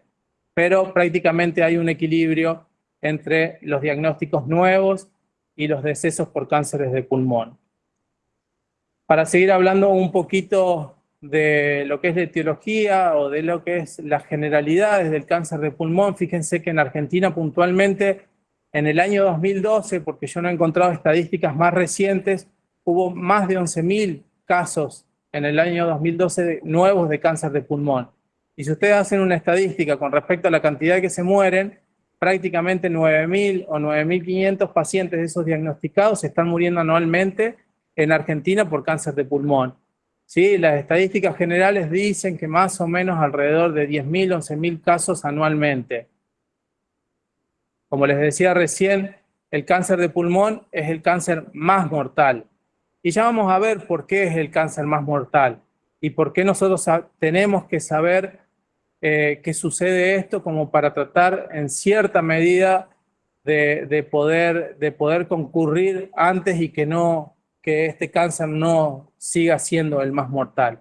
Pero prácticamente hay un equilibrio entre los diagnósticos nuevos y los decesos por cánceres de pulmón. Para seguir hablando un poquito de lo que es la etiología o de lo que es las generalidades del cáncer de pulmón, fíjense que en Argentina puntualmente en el año 2012, porque yo no he encontrado estadísticas más recientes, hubo más de 11.000 casos en el año 2012 nuevos de cáncer de pulmón. Y si ustedes hacen una estadística con respecto a la cantidad que se mueren, prácticamente 9.000 o 9.500 pacientes de esos diagnosticados están muriendo anualmente en Argentina por cáncer de pulmón. ¿sí? Las estadísticas generales dicen que más o menos alrededor de 10.000, 11.000 casos anualmente. Como les decía recién, el cáncer de pulmón es el cáncer más mortal. Y ya vamos a ver por qué es el cáncer más mortal y por qué nosotros tenemos que saber eh, que sucede esto como para tratar en cierta medida de, poder, de poder concurrir antes y que, no, que este cáncer no siga siendo el más mortal.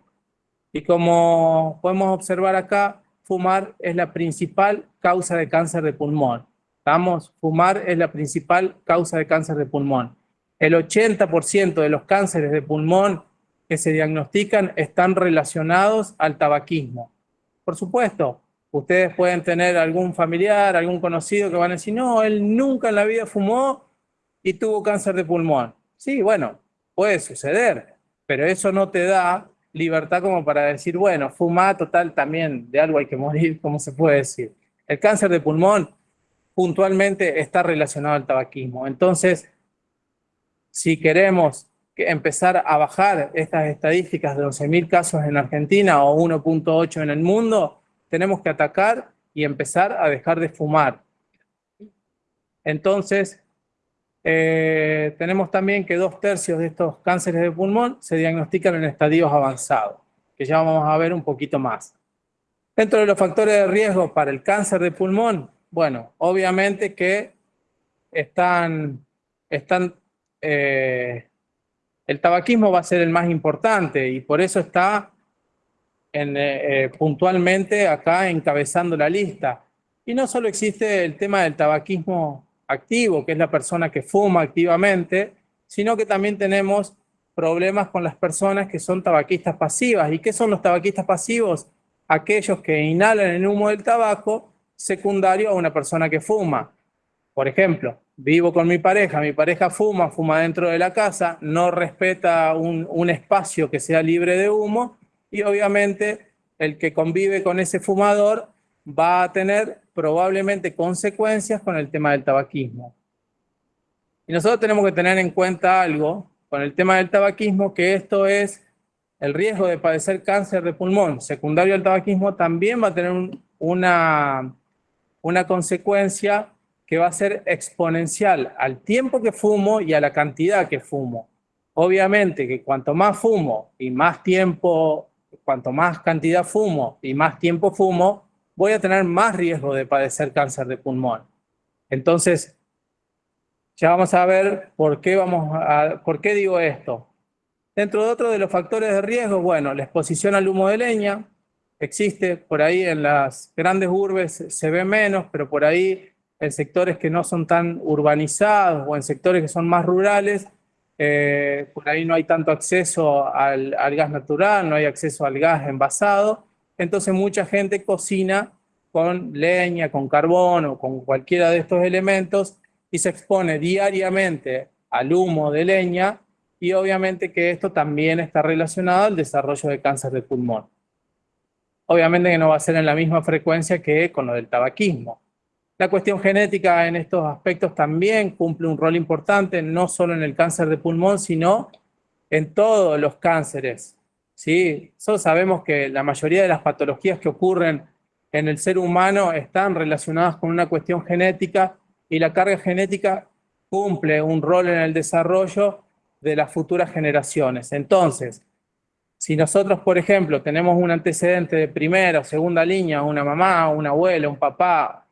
Y como podemos observar acá, fumar es la principal causa de cáncer de pulmón. Vamos, fumar es la principal causa de cáncer de pulmón. El 80% de los cánceres de pulmón que se diagnostican están relacionados al tabaquismo. Por supuesto, ustedes pueden tener algún familiar, algún conocido que van a decir, no, él nunca en la vida fumó y tuvo cáncer de pulmón. Sí, bueno, puede suceder, pero eso no te da libertad como para decir, bueno, fuma total también, de algo hay que morir, como se puede decir. El cáncer de pulmón puntualmente está relacionado al tabaquismo. Entonces, si queremos empezar a bajar estas estadísticas de 11.000 casos en Argentina o 1.8 en el mundo, tenemos que atacar y empezar a dejar de fumar. Entonces, eh, tenemos también que dos tercios de estos cánceres de pulmón se diagnostican en estadios avanzados, que ya vamos a ver un poquito más. Dentro de los factores de riesgo para el cáncer de pulmón, bueno, obviamente que están, están eh, el tabaquismo va a ser el más importante y por eso está eh, eh, puntualmente acá encabezando la lista. Y no solo existe el tema del tabaquismo activo, que es la persona que fuma activamente, sino que también tenemos problemas con las personas que son tabaquistas pasivas. ¿Y qué son los tabaquistas pasivos? Aquellos que inhalan el humo del tabaco secundario a una persona que fuma. Por ejemplo, vivo con mi pareja, mi pareja fuma, fuma dentro de la casa, no respeta un, espacio que sea libre de humo y obviamente el que convive con ese fumador va a tener probablemente consecuencias con el tema del tabaquismo. Y nosotros tenemos que tener en cuenta algo con el tema del tabaquismo, que esto es el riesgo de padecer cáncer de pulmón secundario al tabaquismo también va a tener una una consecuencia que va a ser exponencial al tiempo que fumo y a la cantidad que fumo. Obviamente que cuanto más fumo y más tiempo, cuanto más cantidad fumo y más tiempo fumo, voy a tener más riesgo de padecer cáncer de pulmón. Entonces, ya vamos a ver por qué, vamos por qué digo esto. Dentro de otro de los factores de riesgo, bueno, la exposición al humo de leña, existe, por ahí en las grandes urbes se ve menos, pero por ahí en sectores que no son tan urbanizados o en sectores que son más rurales, eh, por ahí no hay tanto acceso al, al, gas natural, no hay acceso al gas envasado, entonces mucha gente cocina con leña, con carbón o con cualquiera de estos elementos y se expone diariamente al humo de leña y obviamente que esto también está relacionado al desarrollo de cáncer de pulmón. Obviamente que no va a ser en la misma frecuencia que con lo del tabaquismo. La cuestión genética en estos aspectos también cumple un rol importante, no solo en el cáncer de pulmón, sino en todos los cánceres. ¿sí? Nosotros sabemos que la mayoría de las patologías que ocurren en el ser humano están relacionadas con una cuestión genética y la carga genética cumple un rol en el desarrollo de las futuras generaciones. Entonces, si nosotros, por ejemplo, tenemos un antecedente de primera o segunda línea, una mamá, un abuelo, un papá,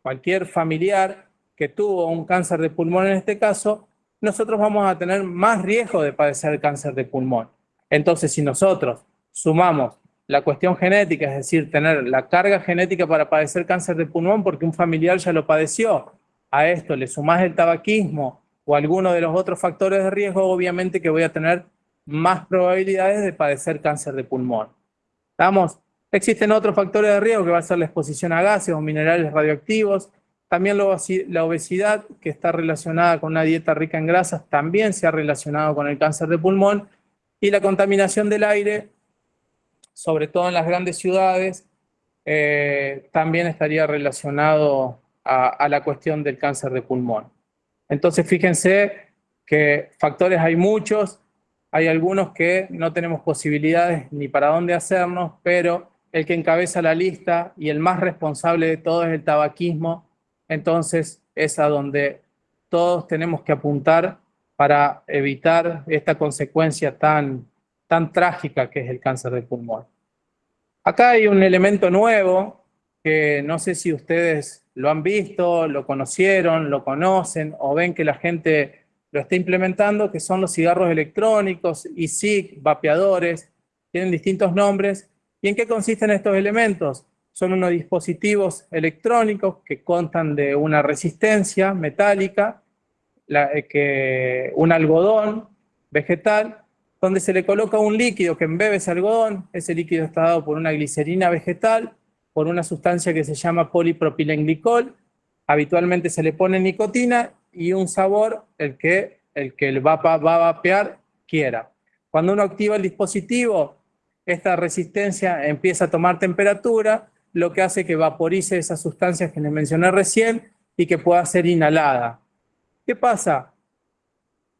cualquier familiar que tuvo un cáncer de pulmón en este caso, nosotros vamos a tener más riesgo de padecer cáncer de pulmón. Entonces, si nosotros sumamos la cuestión genética, es decir, tener la carga genética para padecer cáncer de pulmón porque un familiar ya lo padeció, a esto le sumás el tabaquismo o alguno de los otros factores de riesgo, obviamente que voy a tener más probabilidades de padecer cáncer de pulmón. ¿Estamos? Existen otros factores de riesgo que va a ser la exposición a gases o minerales radioactivos, también la obesidad, que está relacionada con una dieta rica en grasas, también se ha relacionado con el cáncer de pulmón, y la contaminación del aire, sobre todo en las grandes ciudades, eh, también estaría relacionado a, a la cuestión del cáncer de pulmón. Entonces, fíjense que factores hay muchos, hay algunos que no tenemos posibilidades ni para dónde hacernos, pero el que encabeza la lista y el más responsable de todo es el tabaquismo, entonces es a donde todos tenemos que apuntar para evitar esta consecuencia tan, tan trágica que es el cáncer de pulmón. Acá hay un elemento nuevo que no sé si ustedes lo han visto, lo conocieron, lo conocen o ven que la gente lo está implementando, que son los cigarros electrónicos, ISIC, vapeadores, tienen distintos nombres. ¿Y en qué consisten estos elementos? Son unos dispositivos electrónicos que contan de una resistencia metálica eh, que, un algodón vegetal, donde se le coloca un líquido que embebe ese algodón, ese líquido está dado por una glicerina vegetal, por una sustancia que se llama polipropilenglicol, habitualmente se le pone nicotina y un sabor el que el, que va, va a vapear quiera. Cuando uno activa el dispositivo, esta resistencia empieza a tomar temperatura, lo que hace que vaporice esas sustancias que les mencioné recién y que pueda ser inhalada. ¿Qué pasa?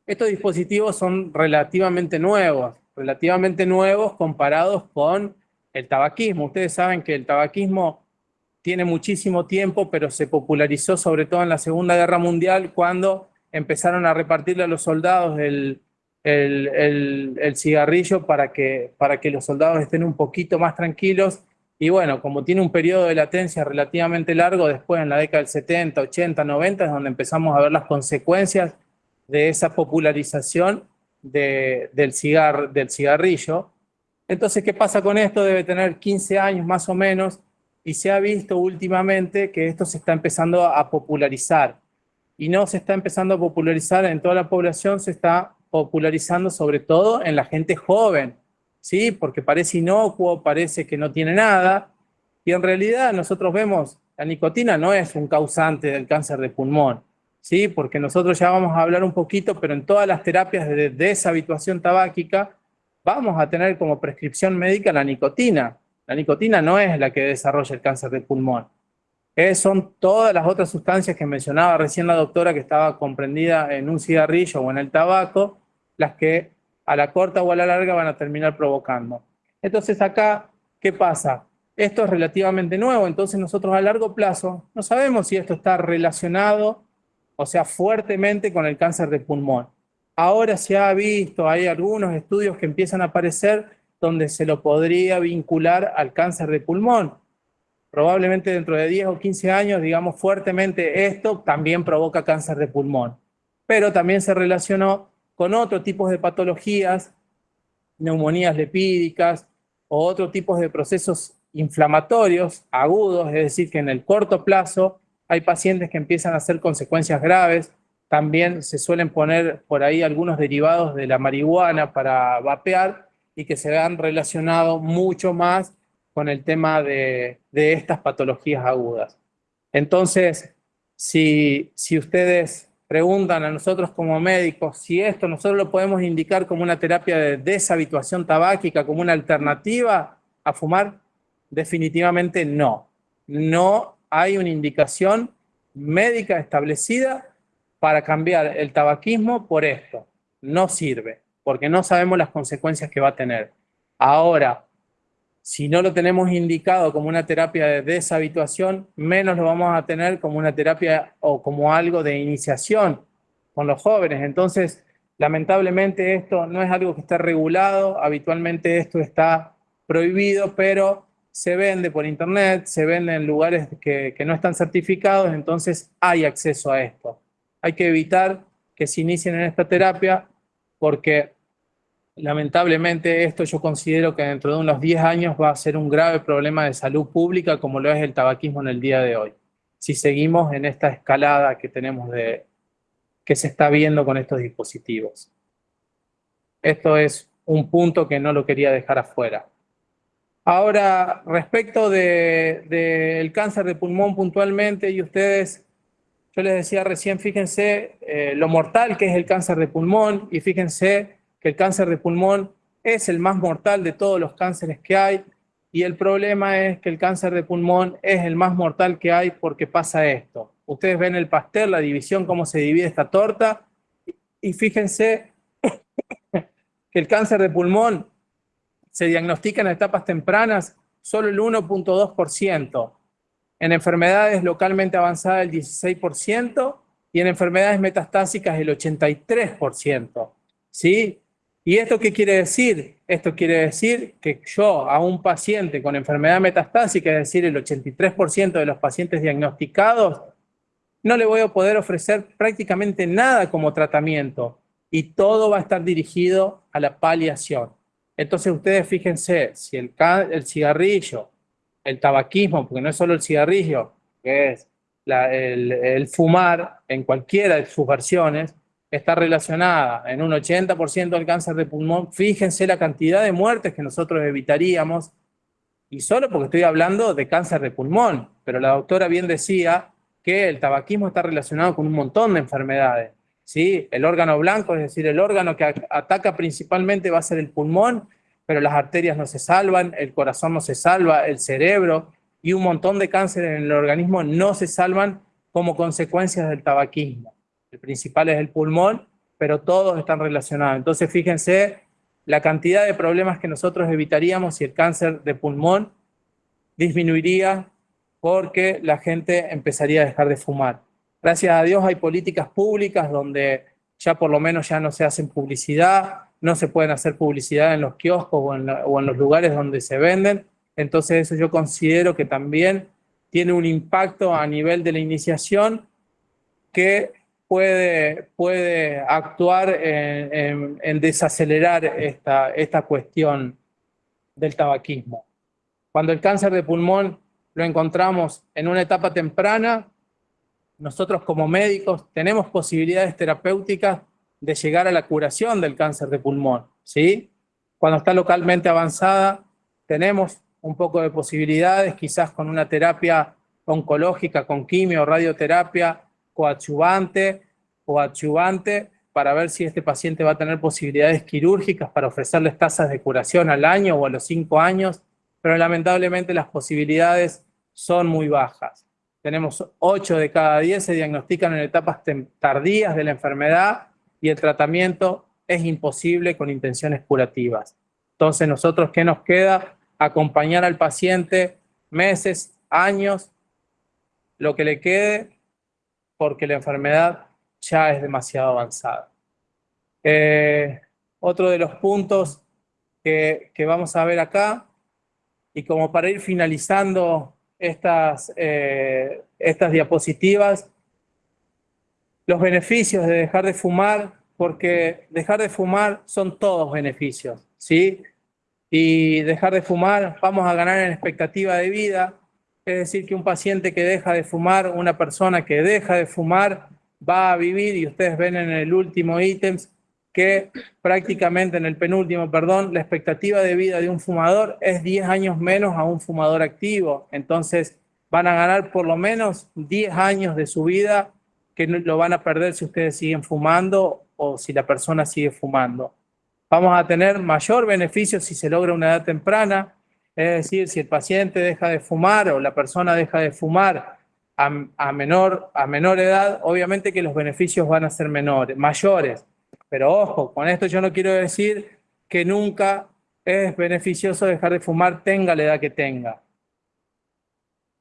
Estos dispositivos son relativamente nuevos, relativamente nuevos comparados con el tabaquismo. Ustedes saben que el tabaquismo tiene muchísimo tiempo, pero se popularizó sobre todo en la Segunda Guerra Mundial cuando empezaron a repartirle a los soldados el, cigarrillo para que, para que los soldados estén un poquito más tranquilos y bueno, como tiene un periodo de latencia relativamente largo, después en la década del 70, 80, 90 es donde empezamos a ver las consecuencias de esa popularización del, del cigarrillo. Entonces, ¿qué pasa con esto? Debe tener 15 años más o menos y se ha visto últimamente que esto se está empezando a popularizar. Y no se está empezando a popularizar en toda la población, se está popularizando sobre todo en la gente joven, ¿sí? Porque parece inocuo, parece que no tiene nada, y en realidad nosotros vemos, la nicotina no es un causante del cáncer de pulmón, ¿sí? Porque nosotros ya vamos a hablar un poquito, pero en todas las terapias de deshabituación tabáquica vamos a tener como prescripción médica la nicotina. La nicotina no es la que desarrolla el cáncer de pulmón. son todas las otras sustancias que mencionaba recién la doctora que estaba comprendida en un cigarrillo o en el tabaco, las que a la corta o a la larga van a terminar provocando. Entonces acá, ¿qué pasa? Esto es relativamente nuevo, entonces nosotros a largo plazo no sabemos si esto está relacionado, o sea, fuertemente con el cáncer de pulmón. Ahora se ha visto, hay algunos estudios que empiezan a aparecer donde se lo podría vincular al cáncer de pulmón. Probablemente dentro de 10 o 15 años, digamos fuertemente, esto también provoca cáncer de pulmón. Pero también se relacionó con otros tipos de patologías, neumonías lepídicas o otros tipos de procesos inflamatorios agudos, es decir, que en el corto plazo hay pacientes que empiezan a hacer consecuencias graves, también se suelen poner por ahí algunos derivados de la marihuana para vapear y que se han relacionado mucho más con el tema de, de estas patologías agudas. Entonces, si, si ustedes preguntan a nosotros como médicos si esto nosotros lo podemos indicar como una terapia de deshabituación tabáquica, como una alternativa a fumar, definitivamente no. No hay una indicación médica establecida para cambiar el tabaquismo por esto. No sirve, porque no sabemos las consecuencias que va a tener. Ahora, si no lo tenemos indicado como una terapia de deshabituación, menos lo vamos a tener como una terapia o como algo de iniciación con los jóvenes. Entonces, lamentablemente esto no es algo que está regulado, habitualmente esto está prohibido, pero se vende por internet, se vende en lugares que, que no están certificados, entonces hay acceso a esto. Hay que evitar que se inicien en esta terapia porque Lamentablemente esto yo considero que dentro de unos 10 años va a ser un grave problema de salud pública como lo es el tabaquismo en el día de hoy. Si seguimos en esta escalada que tenemos de que se está viendo con estos dispositivos. Esto es un punto que no lo quería dejar afuera. Ahora, respecto del de, cáncer de pulmón puntualmente, y ustedes, yo les decía recién, fíjense eh, lo mortal que es el cáncer de pulmón, y fíjense que el cáncer de pulmón es el más mortal de todos los cánceres que hay y el problema es que el cáncer de pulmón es el más mortal que hay porque pasa esto. Ustedes ven el pastel, la división, cómo se divide esta torta y fíjense que el cáncer de pulmón se diagnostica en etapas tempranas solo el 1.2%, en enfermedades localmente avanzadas el 16% y en enfermedades metastásicas el 83%. ¿Sí? ¿Y esto qué quiere decir? Esto quiere decir que yo a un paciente con enfermedad metastásica, es decir, el 83% de los pacientes diagnosticados, no le voy a poder ofrecer prácticamente nada como tratamiento y todo va a estar dirigido a la paliación. Entonces ustedes fíjense, si el, el cigarrillo, el tabaquismo, porque no es solo el cigarrillo, es el, fumar en cualquiera de sus versiones, está relacionada en un 80% al cáncer de pulmón. Fíjense la cantidad de muertes que nosotros evitaríamos, y solo porque estoy hablando de cáncer de pulmón, pero la doctora bien decía que el tabaquismo está relacionado con un montón de enfermedades. ¿sí? El órgano blanco, es decir, el órgano que ataca principalmente va a ser el pulmón, pero las arterias no se salvan, el corazón no se salva, el cerebro y un montón de cánceres en el organismo no se salvan como consecuencias del tabaquismo. El principal es el pulmón, pero todos están relacionados. Entonces, fíjense la cantidad de problemas que nosotros evitaríamos si el cáncer de pulmón disminuiría porque la gente empezaría a dejar de fumar. Gracias a Dios hay políticas públicas donde ya por lo menos ya no se hacen publicidad, no se pueden hacer publicidad en los kioscos o en, los lugares donde se venden. Entonces eso yo considero que también tiene un impacto a nivel de la iniciación que puede, puede actuar en, en desacelerar esta, esta cuestión del tabaquismo. Cuando el cáncer de pulmón lo encontramos en una etapa temprana, nosotros como médicos tenemos posibilidades terapéuticas de llegar a la curación del cáncer de pulmón, ¿sí? Cuando está localmente avanzada, tenemos un poco de posibilidades, quizás con una terapia oncológica, con quimio, radioterapia, coadyuvante, coadyuvante, para ver si este paciente va a tener posibilidades quirúrgicas para ofrecerles tasas de curación al año o a los cinco años, pero lamentablemente las posibilidades son muy bajas. Tenemos 8 de cada 10 se diagnostican en etapas tardías de la enfermedad y el tratamiento es imposible con intenciones curativas. Entonces, nosotros, ¿qué nos queda? Acompañar al paciente meses, años, lo que le quede, porque la enfermedad ya es demasiado avanzada. Eh, otro de los puntos que, que vamos a ver acá y como para ir finalizando estas, eh, estas diapositivas, los beneficios de dejar de fumar, porque dejar de fumar son todos beneficios, ¿sí? Y dejar de fumar, vamos a ganar en expectativa de vida, es decir, que un paciente que deja de fumar, una persona que deja de fumar, va a vivir, y ustedes ven en el último ítem, que prácticamente en el penúltimo, perdón, la expectativa de vida de un fumador es 10 años menos a un fumador activo. Entonces van a ganar por lo menos 10 años de su vida que lo van a perder si ustedes siguen fumando o si la persona sigue fumando. Vamos a tener mayor beneficio si se logra una edad temprana, es decir, si el paciente deja de fumar o la persona deja de fumar a, menor, a menor edad, obviamente que los beneficios van a ser menores, mayores. Pero ojo, con esto yo no quiero decir que nunca es beneficioso dejar de fumar, tenga la edad que tenga.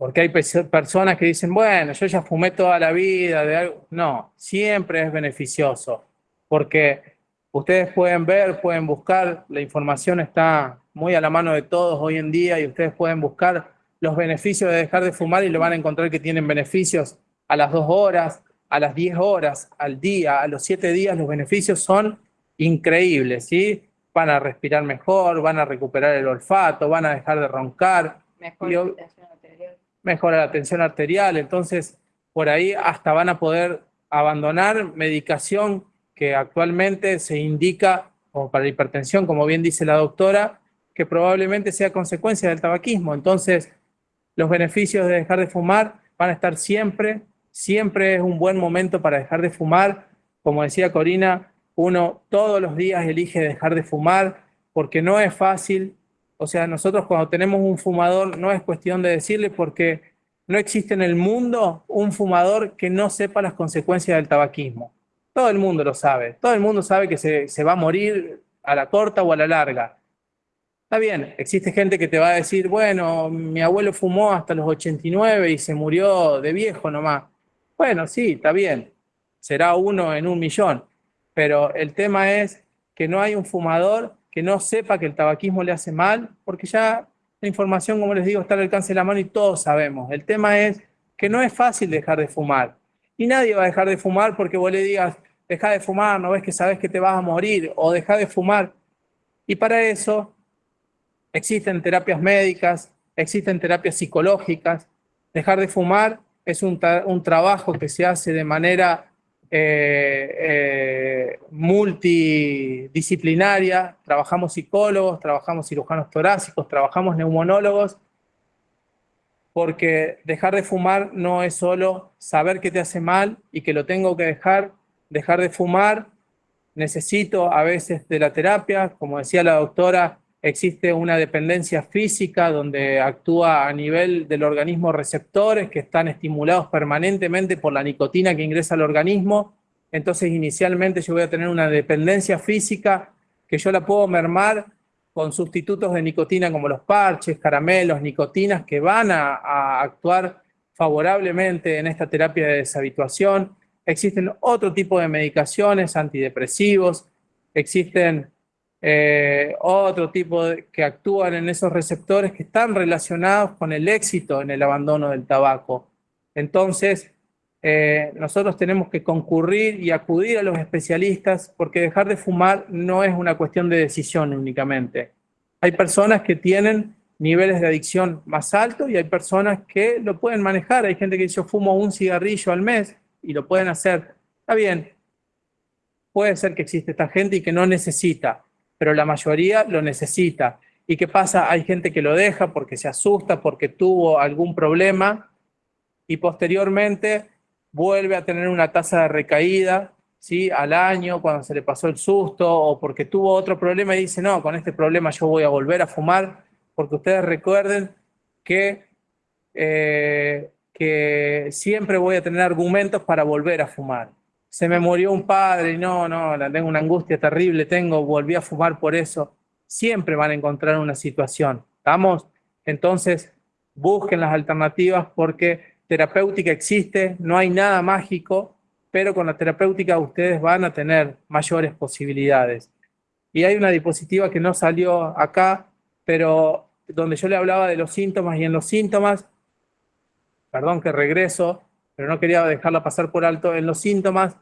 Porque hay personas que dicen, bueno, yo ya fumé toda la vida. De algo. No, siempre es beneficioso. Porque ustedes pueden ver, pueden buscar, la información está muy a la mano de todos hoy en día y ustedes pueden buscar los beneficios de dejar de fumar y lo van a encontrar que tienen beneficios a las dos horas, a las 10 horas al día, a los 7 días, los beneficios son increíbles, ¿sí? Van a respirar mejor, van a recuperar el olfato, van a dejar de roncar. Tensión arterial. Mejora la tensión arterial, entonces por ahí hasta van a poder abandonar medicación que actualmente se indica como para hipertensión, como bien dice la doctora, que probablemente sea consecuencia del tabaquismo. Entonces, los beneficios de dejar de fumar van a estar siempre siempre es un buen momento para dejar de fumar. Como decía Corina, uno todos los días elige dejar de fumar porque no es fácil. O sea, nosotros cuando tenemos un fumador no es cuestión de decirle porque no existe en el mundo un fumador que no sepa las consecuencias del tabaquismo. Todo el mundo lo sabe. Todo el mundo sabe que se, se va a morir a la corta o a la larga. Está bien, existe gente que te va a decir, bueno, mi abuelo fumó hasta los 89 y se murió de viejo nomás. Bueno, sí, está bien, será uno en un millón, pero el tema es que no hay un fumador que no sepa que el tabaquismo le hace mal, porque ya la información, como les digo, está al alcance de la mano y todos sabemos. El tema es que no es fácil dejar de fumar. Y nadie va a dejar de fumar porque vos le digas, deja de fumar, no ves que sabes que te vas a morir, o deja de fumar. Y para eso existen terapias médicas, existen terapias psicológicas. Dejar de fumar es un, un trabajo que se hace de manera eh, eh, multidisciplinaria, trabajamos psicólogos, trabajamos cirujanos torácicos, trabajamos neumonólogos, porque dejar de fumar no es solo saber que te hace mal y que lo tengo que dejar, dejar de fumar, necesito a veces de la terapia, como decía la doctora, existe una dependencia física donde actúa a nivel del organismo receptores que están estimulados permanentemente por la nicotina que ingresa al organismo. Entonces inicialmente yo voy a tener una dependencia física que yo la puedo mermar con sustitutos de nicotina como los parches, caramelos, nicotinas que van a, a actuar favorablemente en esta terapia de deshabituación. Existen otro tipo de medicaciones, antidepresivos, existen eh, otro tipo de, que actúan en esos receptores que están relacionados con el éxito en el abandono del tabaco. Entonces, eh, nosotros tenemos que concurrir y acudir a los especialistas porque dejar de fumar no es una cuestión de decisión únicamente. Hay personas que tienen niveles de adicción más altos y hay personas que lo pueden manejar. Hay gente que dice yo fumo un cigarrillo al mes y lo pueden hacer. Está bien, puede ser que existe esta gente y que no necesita pero la mayoría lo necesita. ¿Y qué pasa? Hay gente que lo deja porque se asusta, porque tuvo algún problema y posteriormente vuelve a tener una tasa de recaída ¿sí? al año cuando se le pasó el susto o porque tuvo otro problema y dice, no, con este problema yo voy a volver a fumar, porque ustedes recuerden que, eh, que siempre voy a tener argumentos para volver a fumar se me murió un padre y no, no, tengo una angustia terrible, tengo, volví a fumar por eso. Siempre van a encontrar una situación, ¿estamos? Entonces, busquen las alternativas porque terapéutica existe, no hay nada mágico, pero con la terapéutica ustedes van a tener mayores posibilidades. Y hay una diapositiva que no salió acá, pero donde yo le hablaba de los síntomas y en los síntomas, perdón que regreso, pero no quería dejarla pasar por alto. En los síntomas,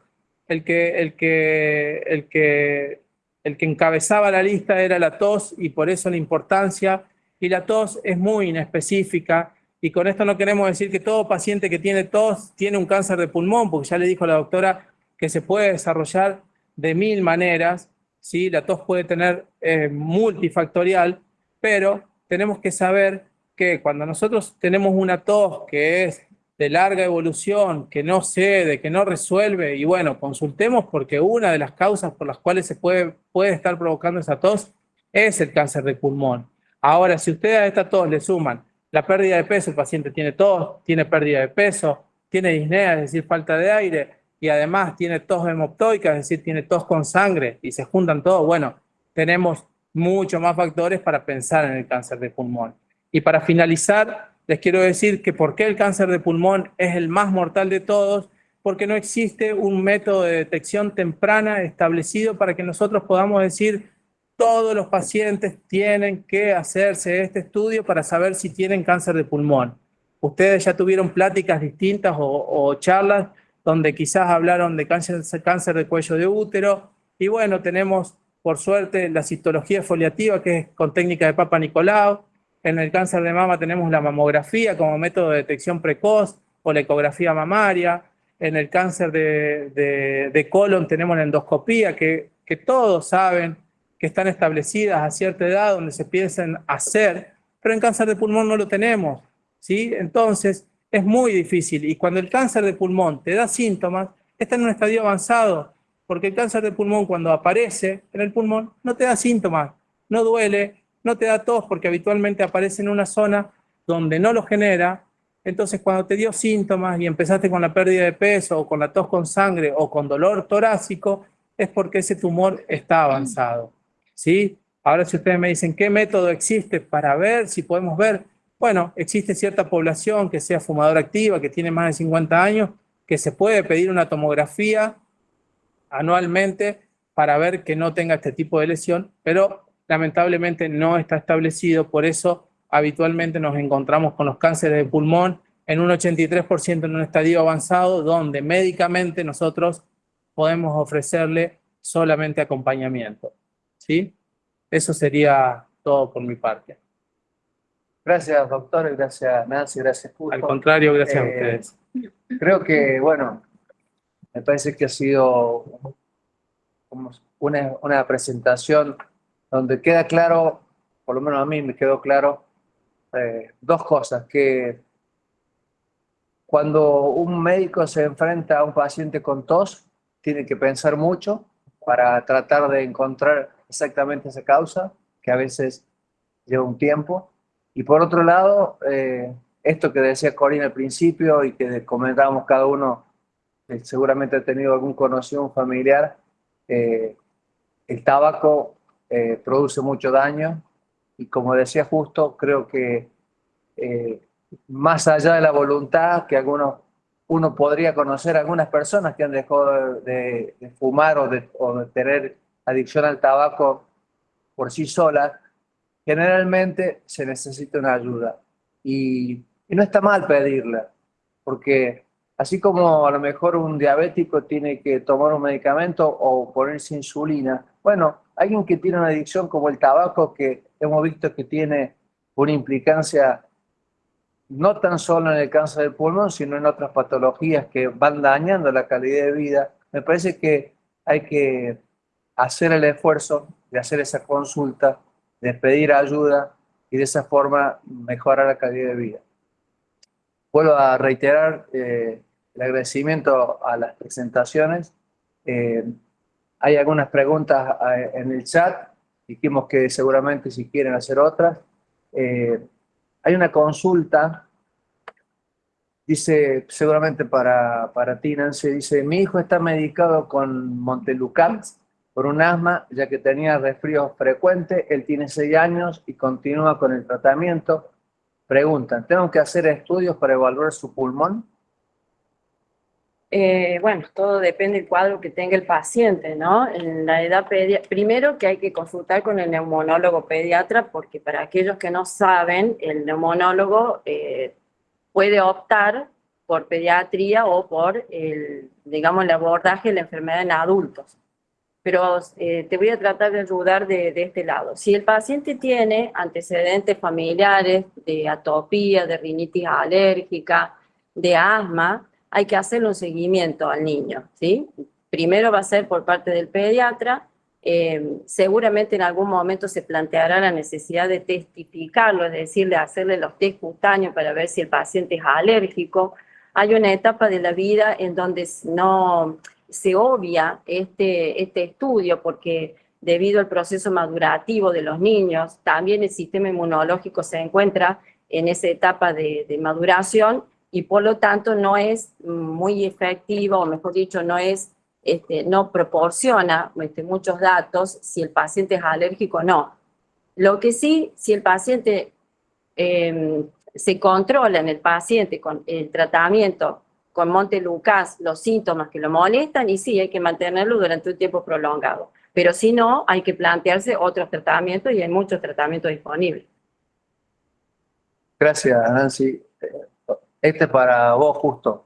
el que, el que, el que, el que encabezaba la lista era la tos y por eso la importancia. Y la tos es muy inespecífica. Y con esto no queremos decir que todo paciente que tiene tos tiene un cáncer de pulmón, porque ya le dijo la doctora que se puede desarrollar de mil maneras. ¿sí? La tos puede tener eh, multifactorial, pero tenemos que saber que cuando nosotros tenemos una tos que es de larga evolución, que no cede, que no resuelve, y bueno, consultemos porque una de las causas por las cuales se puede, puede estar provocando esa tos es el cáncer de pulmón. Ahora, si ustedes a esta tos le suman la pérdida de peso, el paciente tiene tos, tiene pérdida de peso, tiene disnea, es decir, falta de aire, y además tiene tos hemoptoica, es decir, tiene tos con sangre, y se juntan todos, bueno, tenemos muchos más factores para pensar en el cáncer de pulmón. Y para finalizar, les quiero decir que por qué el cáncer de pulmón es el más mortal de todos, porque no existe un método de detección temprana establecido para que nosotros podamos decir todos los pacientes tienen que hacerse este estudio para saber si tienen cáncer de pulmón. Ustedes ya tuvieron pláticas distintas o, charlas donde quizás hablaron de cáncer, cáncer de cuello de útero y bueno, tenemos por suerte la citología foliativa que es con técnica de Papa Nicolau, en el cáncer de mama tenemos la mamografía como método de detección precoz o la ecografía mamaria. En el cáncer de, colon tenemos la endoscopía, que, todos saben que están establecidas a cierta edad donde se piensan hacer, pero en cáncer de pulmón no lo tenemos. ¿sí? Entonces, es muy difícil. Y cuando el cáncer de pulmón te da síntomas, está en un estadio avanzado, porque el cáncer de pulmón cuando aparece en el pulmón no te da síntomas, no duele, no te da tos porque habitualmente aparece en una zona donde no lo genera, entonces cuando te dio síntomas y empezaste con la pérdida de peso o con la tos con sangre o con dolor torácico, es porque ese tumor está avanzado. ¿sí? Ahora si ustedes me dicen, ¿qué método existe para ver si podemos ver? Bueno, existe cierta población que sea fumadora activa, que tiene más de 50 años, que se puede pedir una tomografía anualmente para ver que no tenga este tipo de lesión, pero lamentablemente no está establecido, por eso habitualmente nos encontramos con los cánceres de pulmón en un 83% en un estadio avanzado, donde médicamente nosotros podemos ofrecerle solamente acompañamiento. ¿sí? Eso sería todo por mi parte. Gracias, doctor, gracias, Nancy, gracias, Justo. Al contrario, gracias a Eh, ustedes. Creo que, bueno, me parece que ha sido una, una presentación donde queda claro, por lo menos a mí me quedó claro, eh, dos cosas, que cuando un médico se enfrenta a un paciente con tos, tiene que pensar mucho para tratar de encontrar exactamente esa causa, que a veces lleva un tiempo. Y por otro lado, eh, esto que decía Corina al principio y que comentábamos cada uno, eh, seguramente ha tenido algún conocido, un familiar, eh, el tabaco eh, produce mucho daño y como decía justo, creo que eh, más allá de la voluntad que algunos, uno podría conocer algunas personas que han dejado de, fumar o de, o de tener adicción al tabaco por sí solas, generalmente se necesita una ayuda. Y, y no está mal pedirla, porque así como a lo mejor un diabético tiene que tomar un medicamento o ponerse insulina, bueno, alguien que tiene una adicción como el tabaco, que hemos visto que tiene una implicancia no tan solo en el cáncer del pulmón, sino en otras patologías que van dañando la calidad de vida, me parece que hay que hacer el esfuerzo de hacer esa consulta, de pedir ayuda y de esa forma mejorar la calidad de vida. Vuelvo a reiterar eh, el agradecimiento a las presentaciones. Eh, hay algunas preguntas eh, en el chat, dijimos que seguramente si quieren hacer otras. Eh, hay una consulta, dice, seguramente para, para ti, Nancy, dice, mi hijo está medicado con Montelucant por un asma, ya que tenía resfríos frecuentes, él tiene 6 años y continúa con el tratamiento. Preguntan, ¿tengo que hacer estudios para evaluar su pulmón? Eh, bueno, todo depende del cuadro que tenga el paciente, ¿no? En la edad pediátrica, primero que hay que consultar con el neumonólogo pediatra, porque para aquellos que no saben, el neumonólogo eh, puede optar por pediatría o por el, digamos, el abordaje de la enfermedad en adultos. Pero eh, te voy a tratar de ayudar de, de este lado. Si el paciente tiene antecedentes familiares de atopía, de rinitis alérgica, de asma, hay que hacerle un seguimiento al niño, ¿sí? Primero va a ser por parte del pediatra, eh, seguramente en algún momento se planteará la necesidad de testificarlo, es decir, de hacerle los test cutáneos para ver si el paciente es alérgico. Hay una etapa de la vida en donde no se obvia este, este estudio porque debido al proceso madurativo de los niños, también el sistema inmunológico se encuentra en esa etapa de, de maduración y por lo tanto no es muy efectivo, o mejor dicho, no es, este, no proporciona este, muchos datos si el paciente es alérgico o no. Lo que sí, si el paciente eh, se controla en el paciente con el tratamiento con Montelucas los síntomas que lo molestan, y sí, hay que mantenerlo durante un tiempo prolongado. Pero si no, hay que plantearse otros tratamientos y hay muchos tratamientos disponibles. Gracias, Nancy. Este es para vos, justo.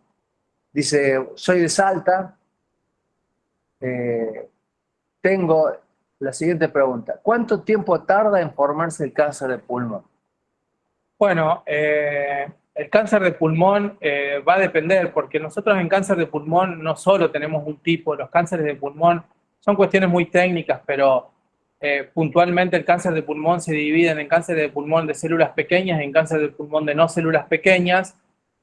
Dice, soy de Salta. Eh, tengo la siguiente pregunta. ¿Cuánto tiempo tarda en formarse el cáncer de pulmón? Bueno, eh, el cáncer de pulmón eh, va a depender, porque nosotros en cáncer de pulmón no solo tenemos un tipo, los cánceres de pulmón son cuestiones muy técnicas, pero puntualmente el cáncer de pulmón se divide en cáncer de pulmón de células pequeñas y en cáncer de pulmón de no células pequeñas,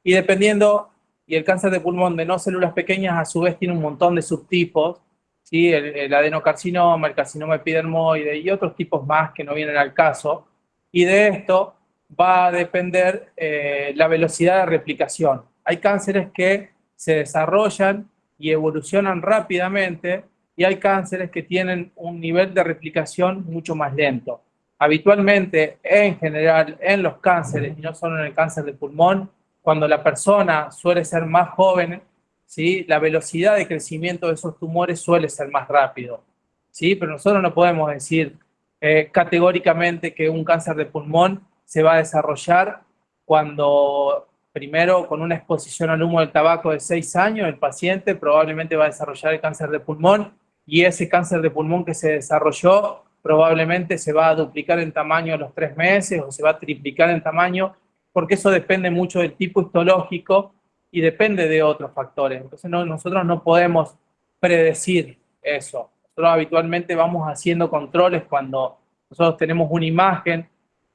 y dependiendo, y el cáncer de pulmón de no células pequeñas a su vez tiene un montón de subtipos, ¿sí? el, adenocarcinoma, el carcinoma epidermoide y otros tipos más que no vienen al caso, y de esto va a depender eh, la velocidad de replicación. Hay cánceres que se desarrollan y evolucionan rápidamente y hay cánceres que tienen un nivel de replicación mucho más lento. Habitualmente, en general, en los cánceres, y no solo en el cáncer de pulmón, cuando la persona suele ser más joven, ¿sí? la velocidad de crecimiento de esos tumores suele ser más rápido. ¿sí? Pero nosotros no podemos decir eh, categóricamente que un cáncer de pulmón se va a desarrollar cuando primero con una exposición al humo del tabaco de 6 años, el paciente probablemente va a desarrollar el cáncer de pulmón y ese cáncer de pulmón que se desarrolló probablemente se va a duplicar en tamaño a los tres meses o se va a triplicar en tamaño, porque eso depende mucho del tipo histológico y depende de otros factores. Entonces nosotros no podemos predecir eso. Nosotros habitualmente vamos haciendo controles cuando nosotros tenemos una imagen,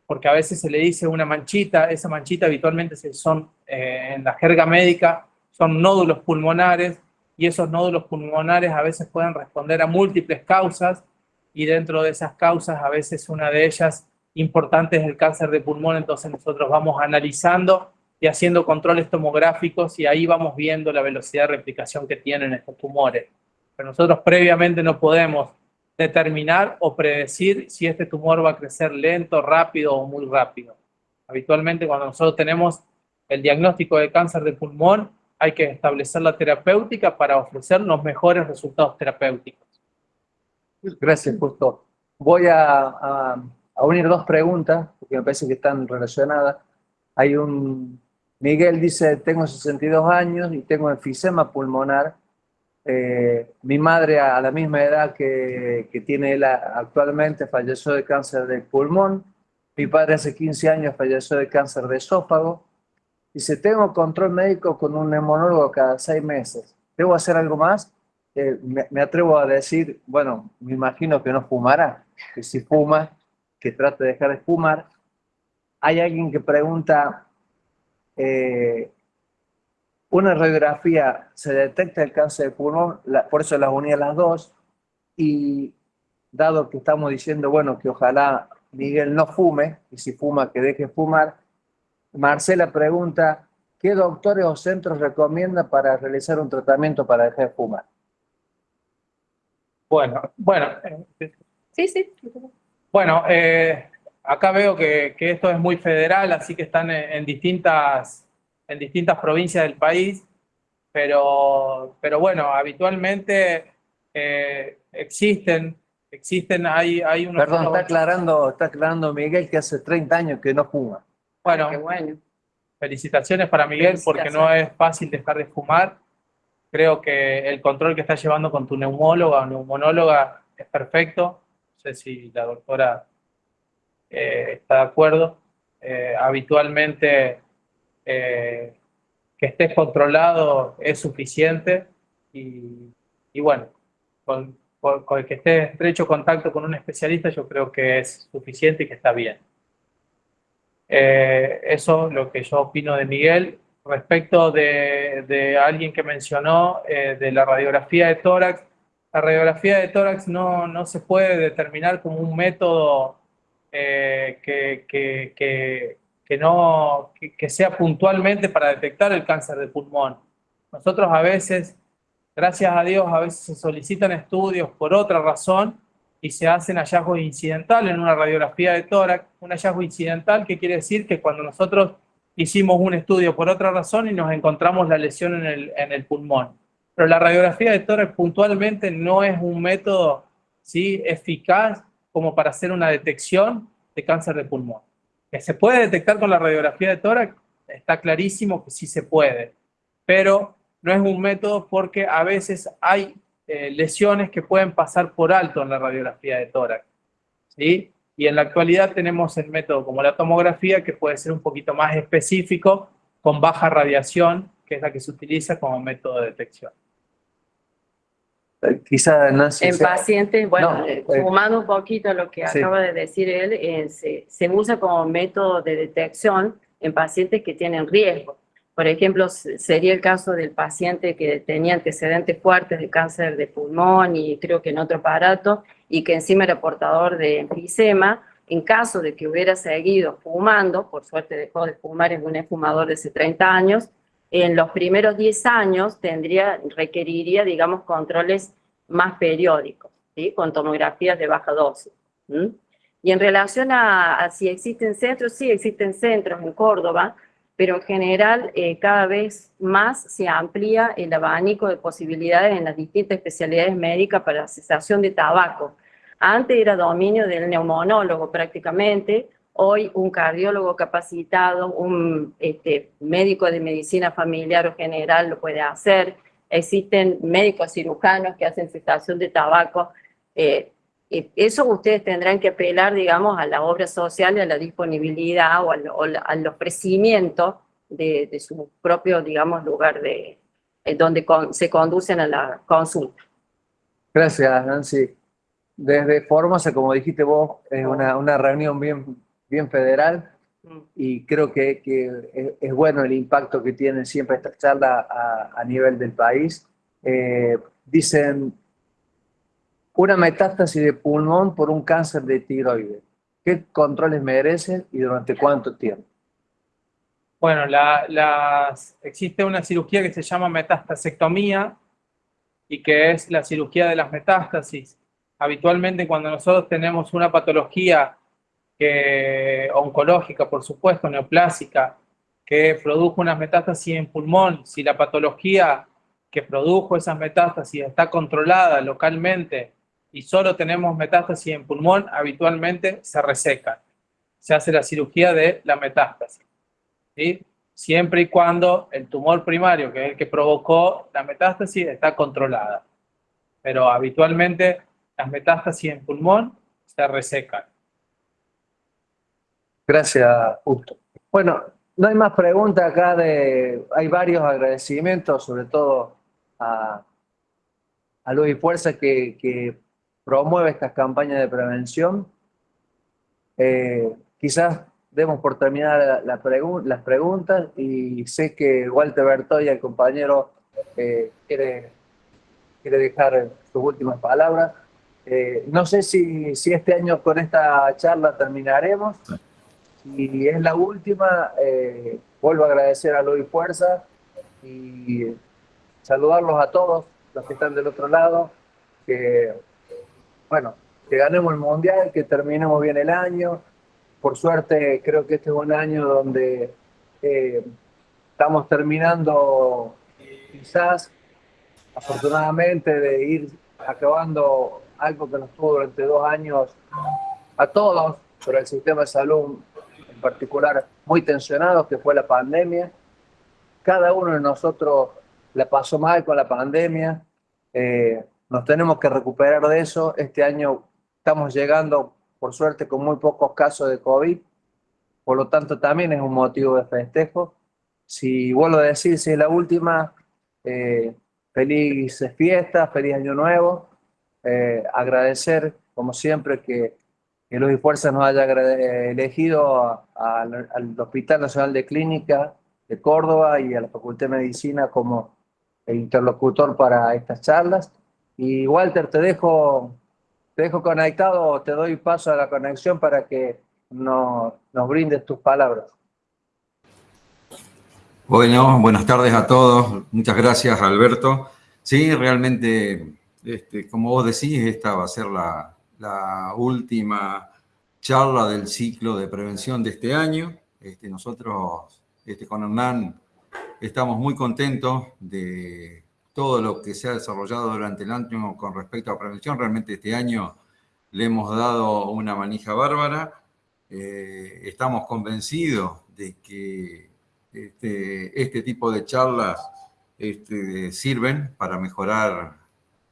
porque a veces se le dice una manchita, esa manchita habitualmente son, eh, en la jerga médica, son nódulos pulmonares, y esos nódulos pulmonares a veces pueden responder a múltiples causas y dentro de esas causas a veces una de ellas importante es el cáncer de pulmón, entonces nosotros vamos analizando y haciendo controles tomográficos y ahí vamos viendo la velocidad de replicación que tienen estos tumores. Pero nosotros previamente no podemos determinar o predecir si este tumor va a crecer lento, rápido o muy rápido. Habitualmente cuando nosotros tenemos el diagnóstico de cáncer de pulmón, hay que establecer la terapéutica para ofrecer los mejores resultados terapéuticos. Gracias, Justo. Voy a, unir dos preguntas, porque me parece que están relacionadas. Hay un... Miguel dice, tengo 62 años y tengo enfisema pulmonar. Eh, mi madre a la misma edad que, que tiene él actualmente falleció de cáncer de pulmón. Mi padre hace 15 años falleció de cáncer de esófago Dice, tengo control médico con un neumonólogo cada seis meses. ¿Debo hacer algo más? Eh, me, atrevo a decir, bueno, me imagino que no fumará, que si fuma, que trate de dejar de fumar. Hay alguien que pregunta, eh, una radiografía, ¿se detecta el cáncer de pulmón? por eso las uní a las dos. Y dado que estamos diciendo, bueno, que ojalá Miguel no fume, y si fuma, que deje fumar, Marcela pregunta, ¿qué doctores o centros recomienda para realizar un tratamiento para dejar de fumar? Bueno, bueno. Sí, sí. Bueno, eh, acá veo que, esto es muy federal, así que están en, distintas, en distintas provincias del país, pero, pero bueno, habitualmente eh, existen, existen, hay, hay unos... Perdón, está aclarando, está aclarando Miguel que hace 30 años que no fuma. Bueno, felicitaciones para Miguel porque no es fácil dejar de fumar. Creo que el control que estás llevando con tu neumóloga o neumonóloga es perfecto. Sé si la doctora eh, está de acuerdo. Eh, habitualmente eh, que estés controlado es suficiente y, bueno, con, con, el que estés en estrecho contacto con un especialista yo creo que es suficiente y que está bien. Eso es lo que yo opino de Miguel. Respecto de, alguien que mencionó de la radiografía de tórax, la radiografía de tórax no, no se puede determinar como un método eh, que, que, que, no, que sea puntualmente para detectar el cáncer de pulmón. Nosotros a veces, gracias a Dios, a veces se solicitan estudios por otra razón y se hacen hallazgos incidentales en una radiografía de tórax. Un hallazgo incidental que quiere decir que cuando nosotros hicimos un estudio por otra razón y nos encontramos la lesión en el, en el pulmón. Pero la radiografía de tórax puntualmente no es un método ¿sí? eficaz como para hacer una detección de cáncer de pulmón. ¿Que se puede detectar con la radiografía de tórax? Está clarísimo que sí se puede, pero no es un método porque a veces hay eh, lesiones que pueden pasar por alto en la radiografía de tórax. ¿sí? Y en la actualidad tenemos el método como la tomografía, que puede ser un poquito más específico, con baja radiación, que es la que se utiliza como método de detección. Eh, quizá En pacientes, bueno, eh, sumando un poquito a lo que acaba de decir él, se, se usa como método de detección en pacientes que tienen riesgo. Por ejemplo, sería el caso del paciente que tenía antecedentes fuertes de cáncer de pulmón y creo que en otro aparato, y que encima era portador de enfisema, en caso de que hubiera seguido fumando, por suerte dejó de fumar, es un fumador de hace 30 años, en los primeros 10 años tendría, requeriría, digamos, controles más periódicos, ¿sí? con tomografías de baja dosis. Y en relación a, si existen centros, sí existen centros en Córdoba, pero en general eh, cada vez más se amplía el abanico de posibilidades en las distintas especialidades médicas para la cesación de tabaco. Antes era dominio del neumonólogo prácticamente, hoy un cardiólogo capacitado, un este, médico de medicina familiar o general lo puede hacer, existen médicos cirujanos que hacen cesación de tabaco, eh, eso ustedes tendrán que apelar, digamos, a la obra social a la disponibilidad o al, ofrecimiento de, su propio, digamos, lugar de eh, donde se conducen a la consulta. Gracias, Nancy. Desde Formosa, como dijiste vos, es una, una reunión bien, bien federal. Y creo que, que es, bueno el impacto que tiene siempre esta charla a, a nivel del país. Eh, dicen una metástasis de pulmón por un cáncer de tiroides. ¿Qué controles merecen y durante cuánto tiempo? Bueno, existe una cirugía que se llama metastasectomía y que es la cirugía de las metástasis. Habitualmente cuando nosotros tenemos una patología oncológica, por supuesto, neoplásica, que produjo unas metástasis en pulmón, si la patología que produjo esas metástasis está controlada localmente y solo tenemos metástasis en pulmón, habitualmente se resecan. Se hace la cirugía de la metástasis. ¿sí? Siempre y cuando el tumor primario, que es el que provocó la metástasis, está controlada. Pero habitualmente las metástasis en pulmón se resecan. Gracias, Justo. Bueno, no hay más preguntas acá de... Hay varios agradecimientos, sobre todo a, a Luis Fuerza, que, promueve estas campañas de prevención. Eh, quizás demos por terminar las preguntas y sé que Walter Bertoya, el compañero, eh, quiere, quiere dejar sus últimas palabras. Eh, no sé si, si, este año con esta charla terminaremos. Si es la última, vuelvo a agradecer a Luis Fuerza y saludarlos a todos los que están del otro lado, que bueno, que ganemos el Mundial, que terminemos bien el año. Por suerte, creo que este es un año donde eh, estamos terminando, quizás, afortunadamente, de ir acabando algo que nos tuvo durante dos años a todos, pero el sistema de salud en particular muy tensionado, que fue la pandemia. Cada uno de nosotros la pasó mal con la pandemia. Eh, nos tenemos que recuperar de eso. Este año estamos llegando, por suerte, con muy pocos casos de COVID, por lo tanto también es un motivo de festejo. Si vuelvo a decir, si es la última, eh, feliz fiesta, feliz año nuevo. Eh, agradecer, como siempre, que, que Luz y Fuerza nos haya elegido al Hospital Nacional de Clínica de Córdoba y a la Facultad de Medicina como interlocutor para estas charlas. Y Walter, te dejo, te dejo conectado, te doy paso a la conexión para que nos brindes tus palabras. Bueno, buenas tardes a todos. Muchas gracias, Alberto. Sí, realmente, este, como vos decís, esta va a ser la, la última charla del ciclo de prevención de este año. Este, nosotros este, con Hernán estamos muy contentos de todo lo que se ha desarrollado durante el año con respecto a prevención. Realmente este año le hemos dado una manija bárbara. Eh, estamos convencidos de que este, este tipo de charlas este, sirven para mejorar,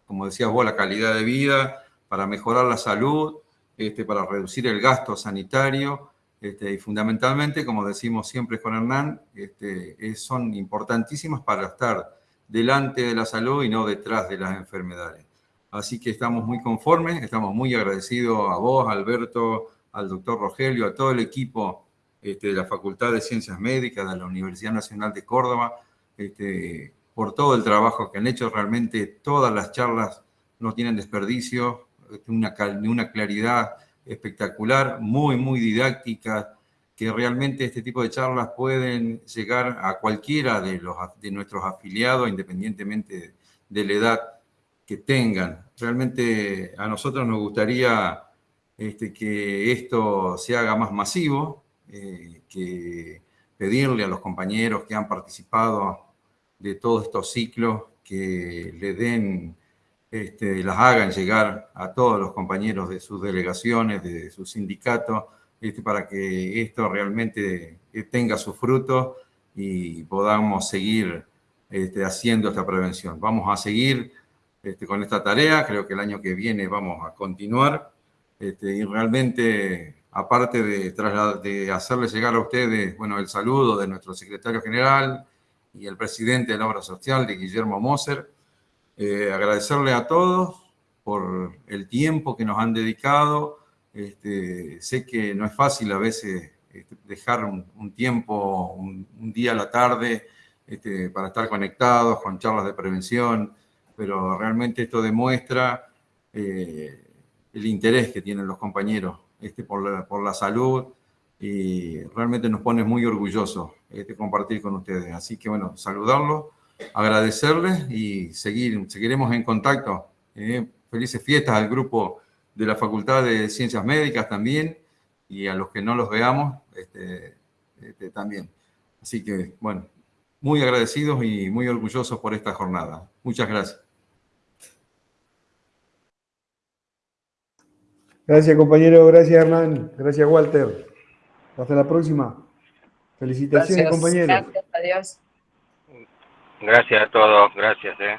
como decías vos, la calidad de vida, para mejorar la salud, este, para reducir el gasto sanitario este, y fundamentalmente, como decimos siempre con Hernán, este, son importantísimas para estar delante de la salud y no detrás de las enfermedades. Así que estamos muy conformes, estamos muy agradecidos a vos, Alberto, al doctor Rogelio, a todo el equipo este, de la Facultad de Ciencias Médicas de la Universidad Nacional de Córdoba, este, por todo el trabajo que han hecho. Realmente todas las charlas no tienen desperdicio, una, una claridad espectacular, muy, muy didáctica, que realmente este tipo de charlas pueden llegar a cualquiera de, los, de nuestros afiliados, independientemente de la edad. que tengan. Realmente a nosotros nos gustaría este, que esto se haga más masivo, eh, que pedirle a los compañeros que han participado de todos estos ciclos que le den, este, las hagan llegar a todos los compañeros de sus delegaciones, de sus sindicatos, este, para que esto realmente tenga su fruto y podamos seguir este, haciendo esta prevención. Vamos a seguir este, con esta tarea, creo que el año que viene vamos a continuar este, y realmente, aparte de, de hacerles llegar a ustedes bueno, el saludo de nuestro secretario general y el presidente de la obra social, de Guillermo Moser, eh, agradecerle a todos por el tiempo que nos han dedicado. Este, sé que no es fácil a veces este, dejar un, tiempo, un, día a la tarde, este, para estar conectados con charlas de prevención, pero realmente esto demuestra eh, el interés que tienen los compañeros este, por, la, por la salud y realmente nos pone muy orgullosos este, compartir con ustedes. Así que bueno, saludarlos, agradecerles y seguir, seguiremos en contacto. Eh, felices fiestas al grupo de la Facultad de Ciencias Médicas también y a los que no los veamos este, este, también. Así que, bueno, muy agradecidos y muy orgullosos por esta jornada. Muchas gracias. Gracias, compañero. Gracias, Hernán. Gracias, Walter. Hasta la próxima. Felicitaciones, Gracias. compañeros. Gracias, adiós. Gracias a todos, gracias. Eh.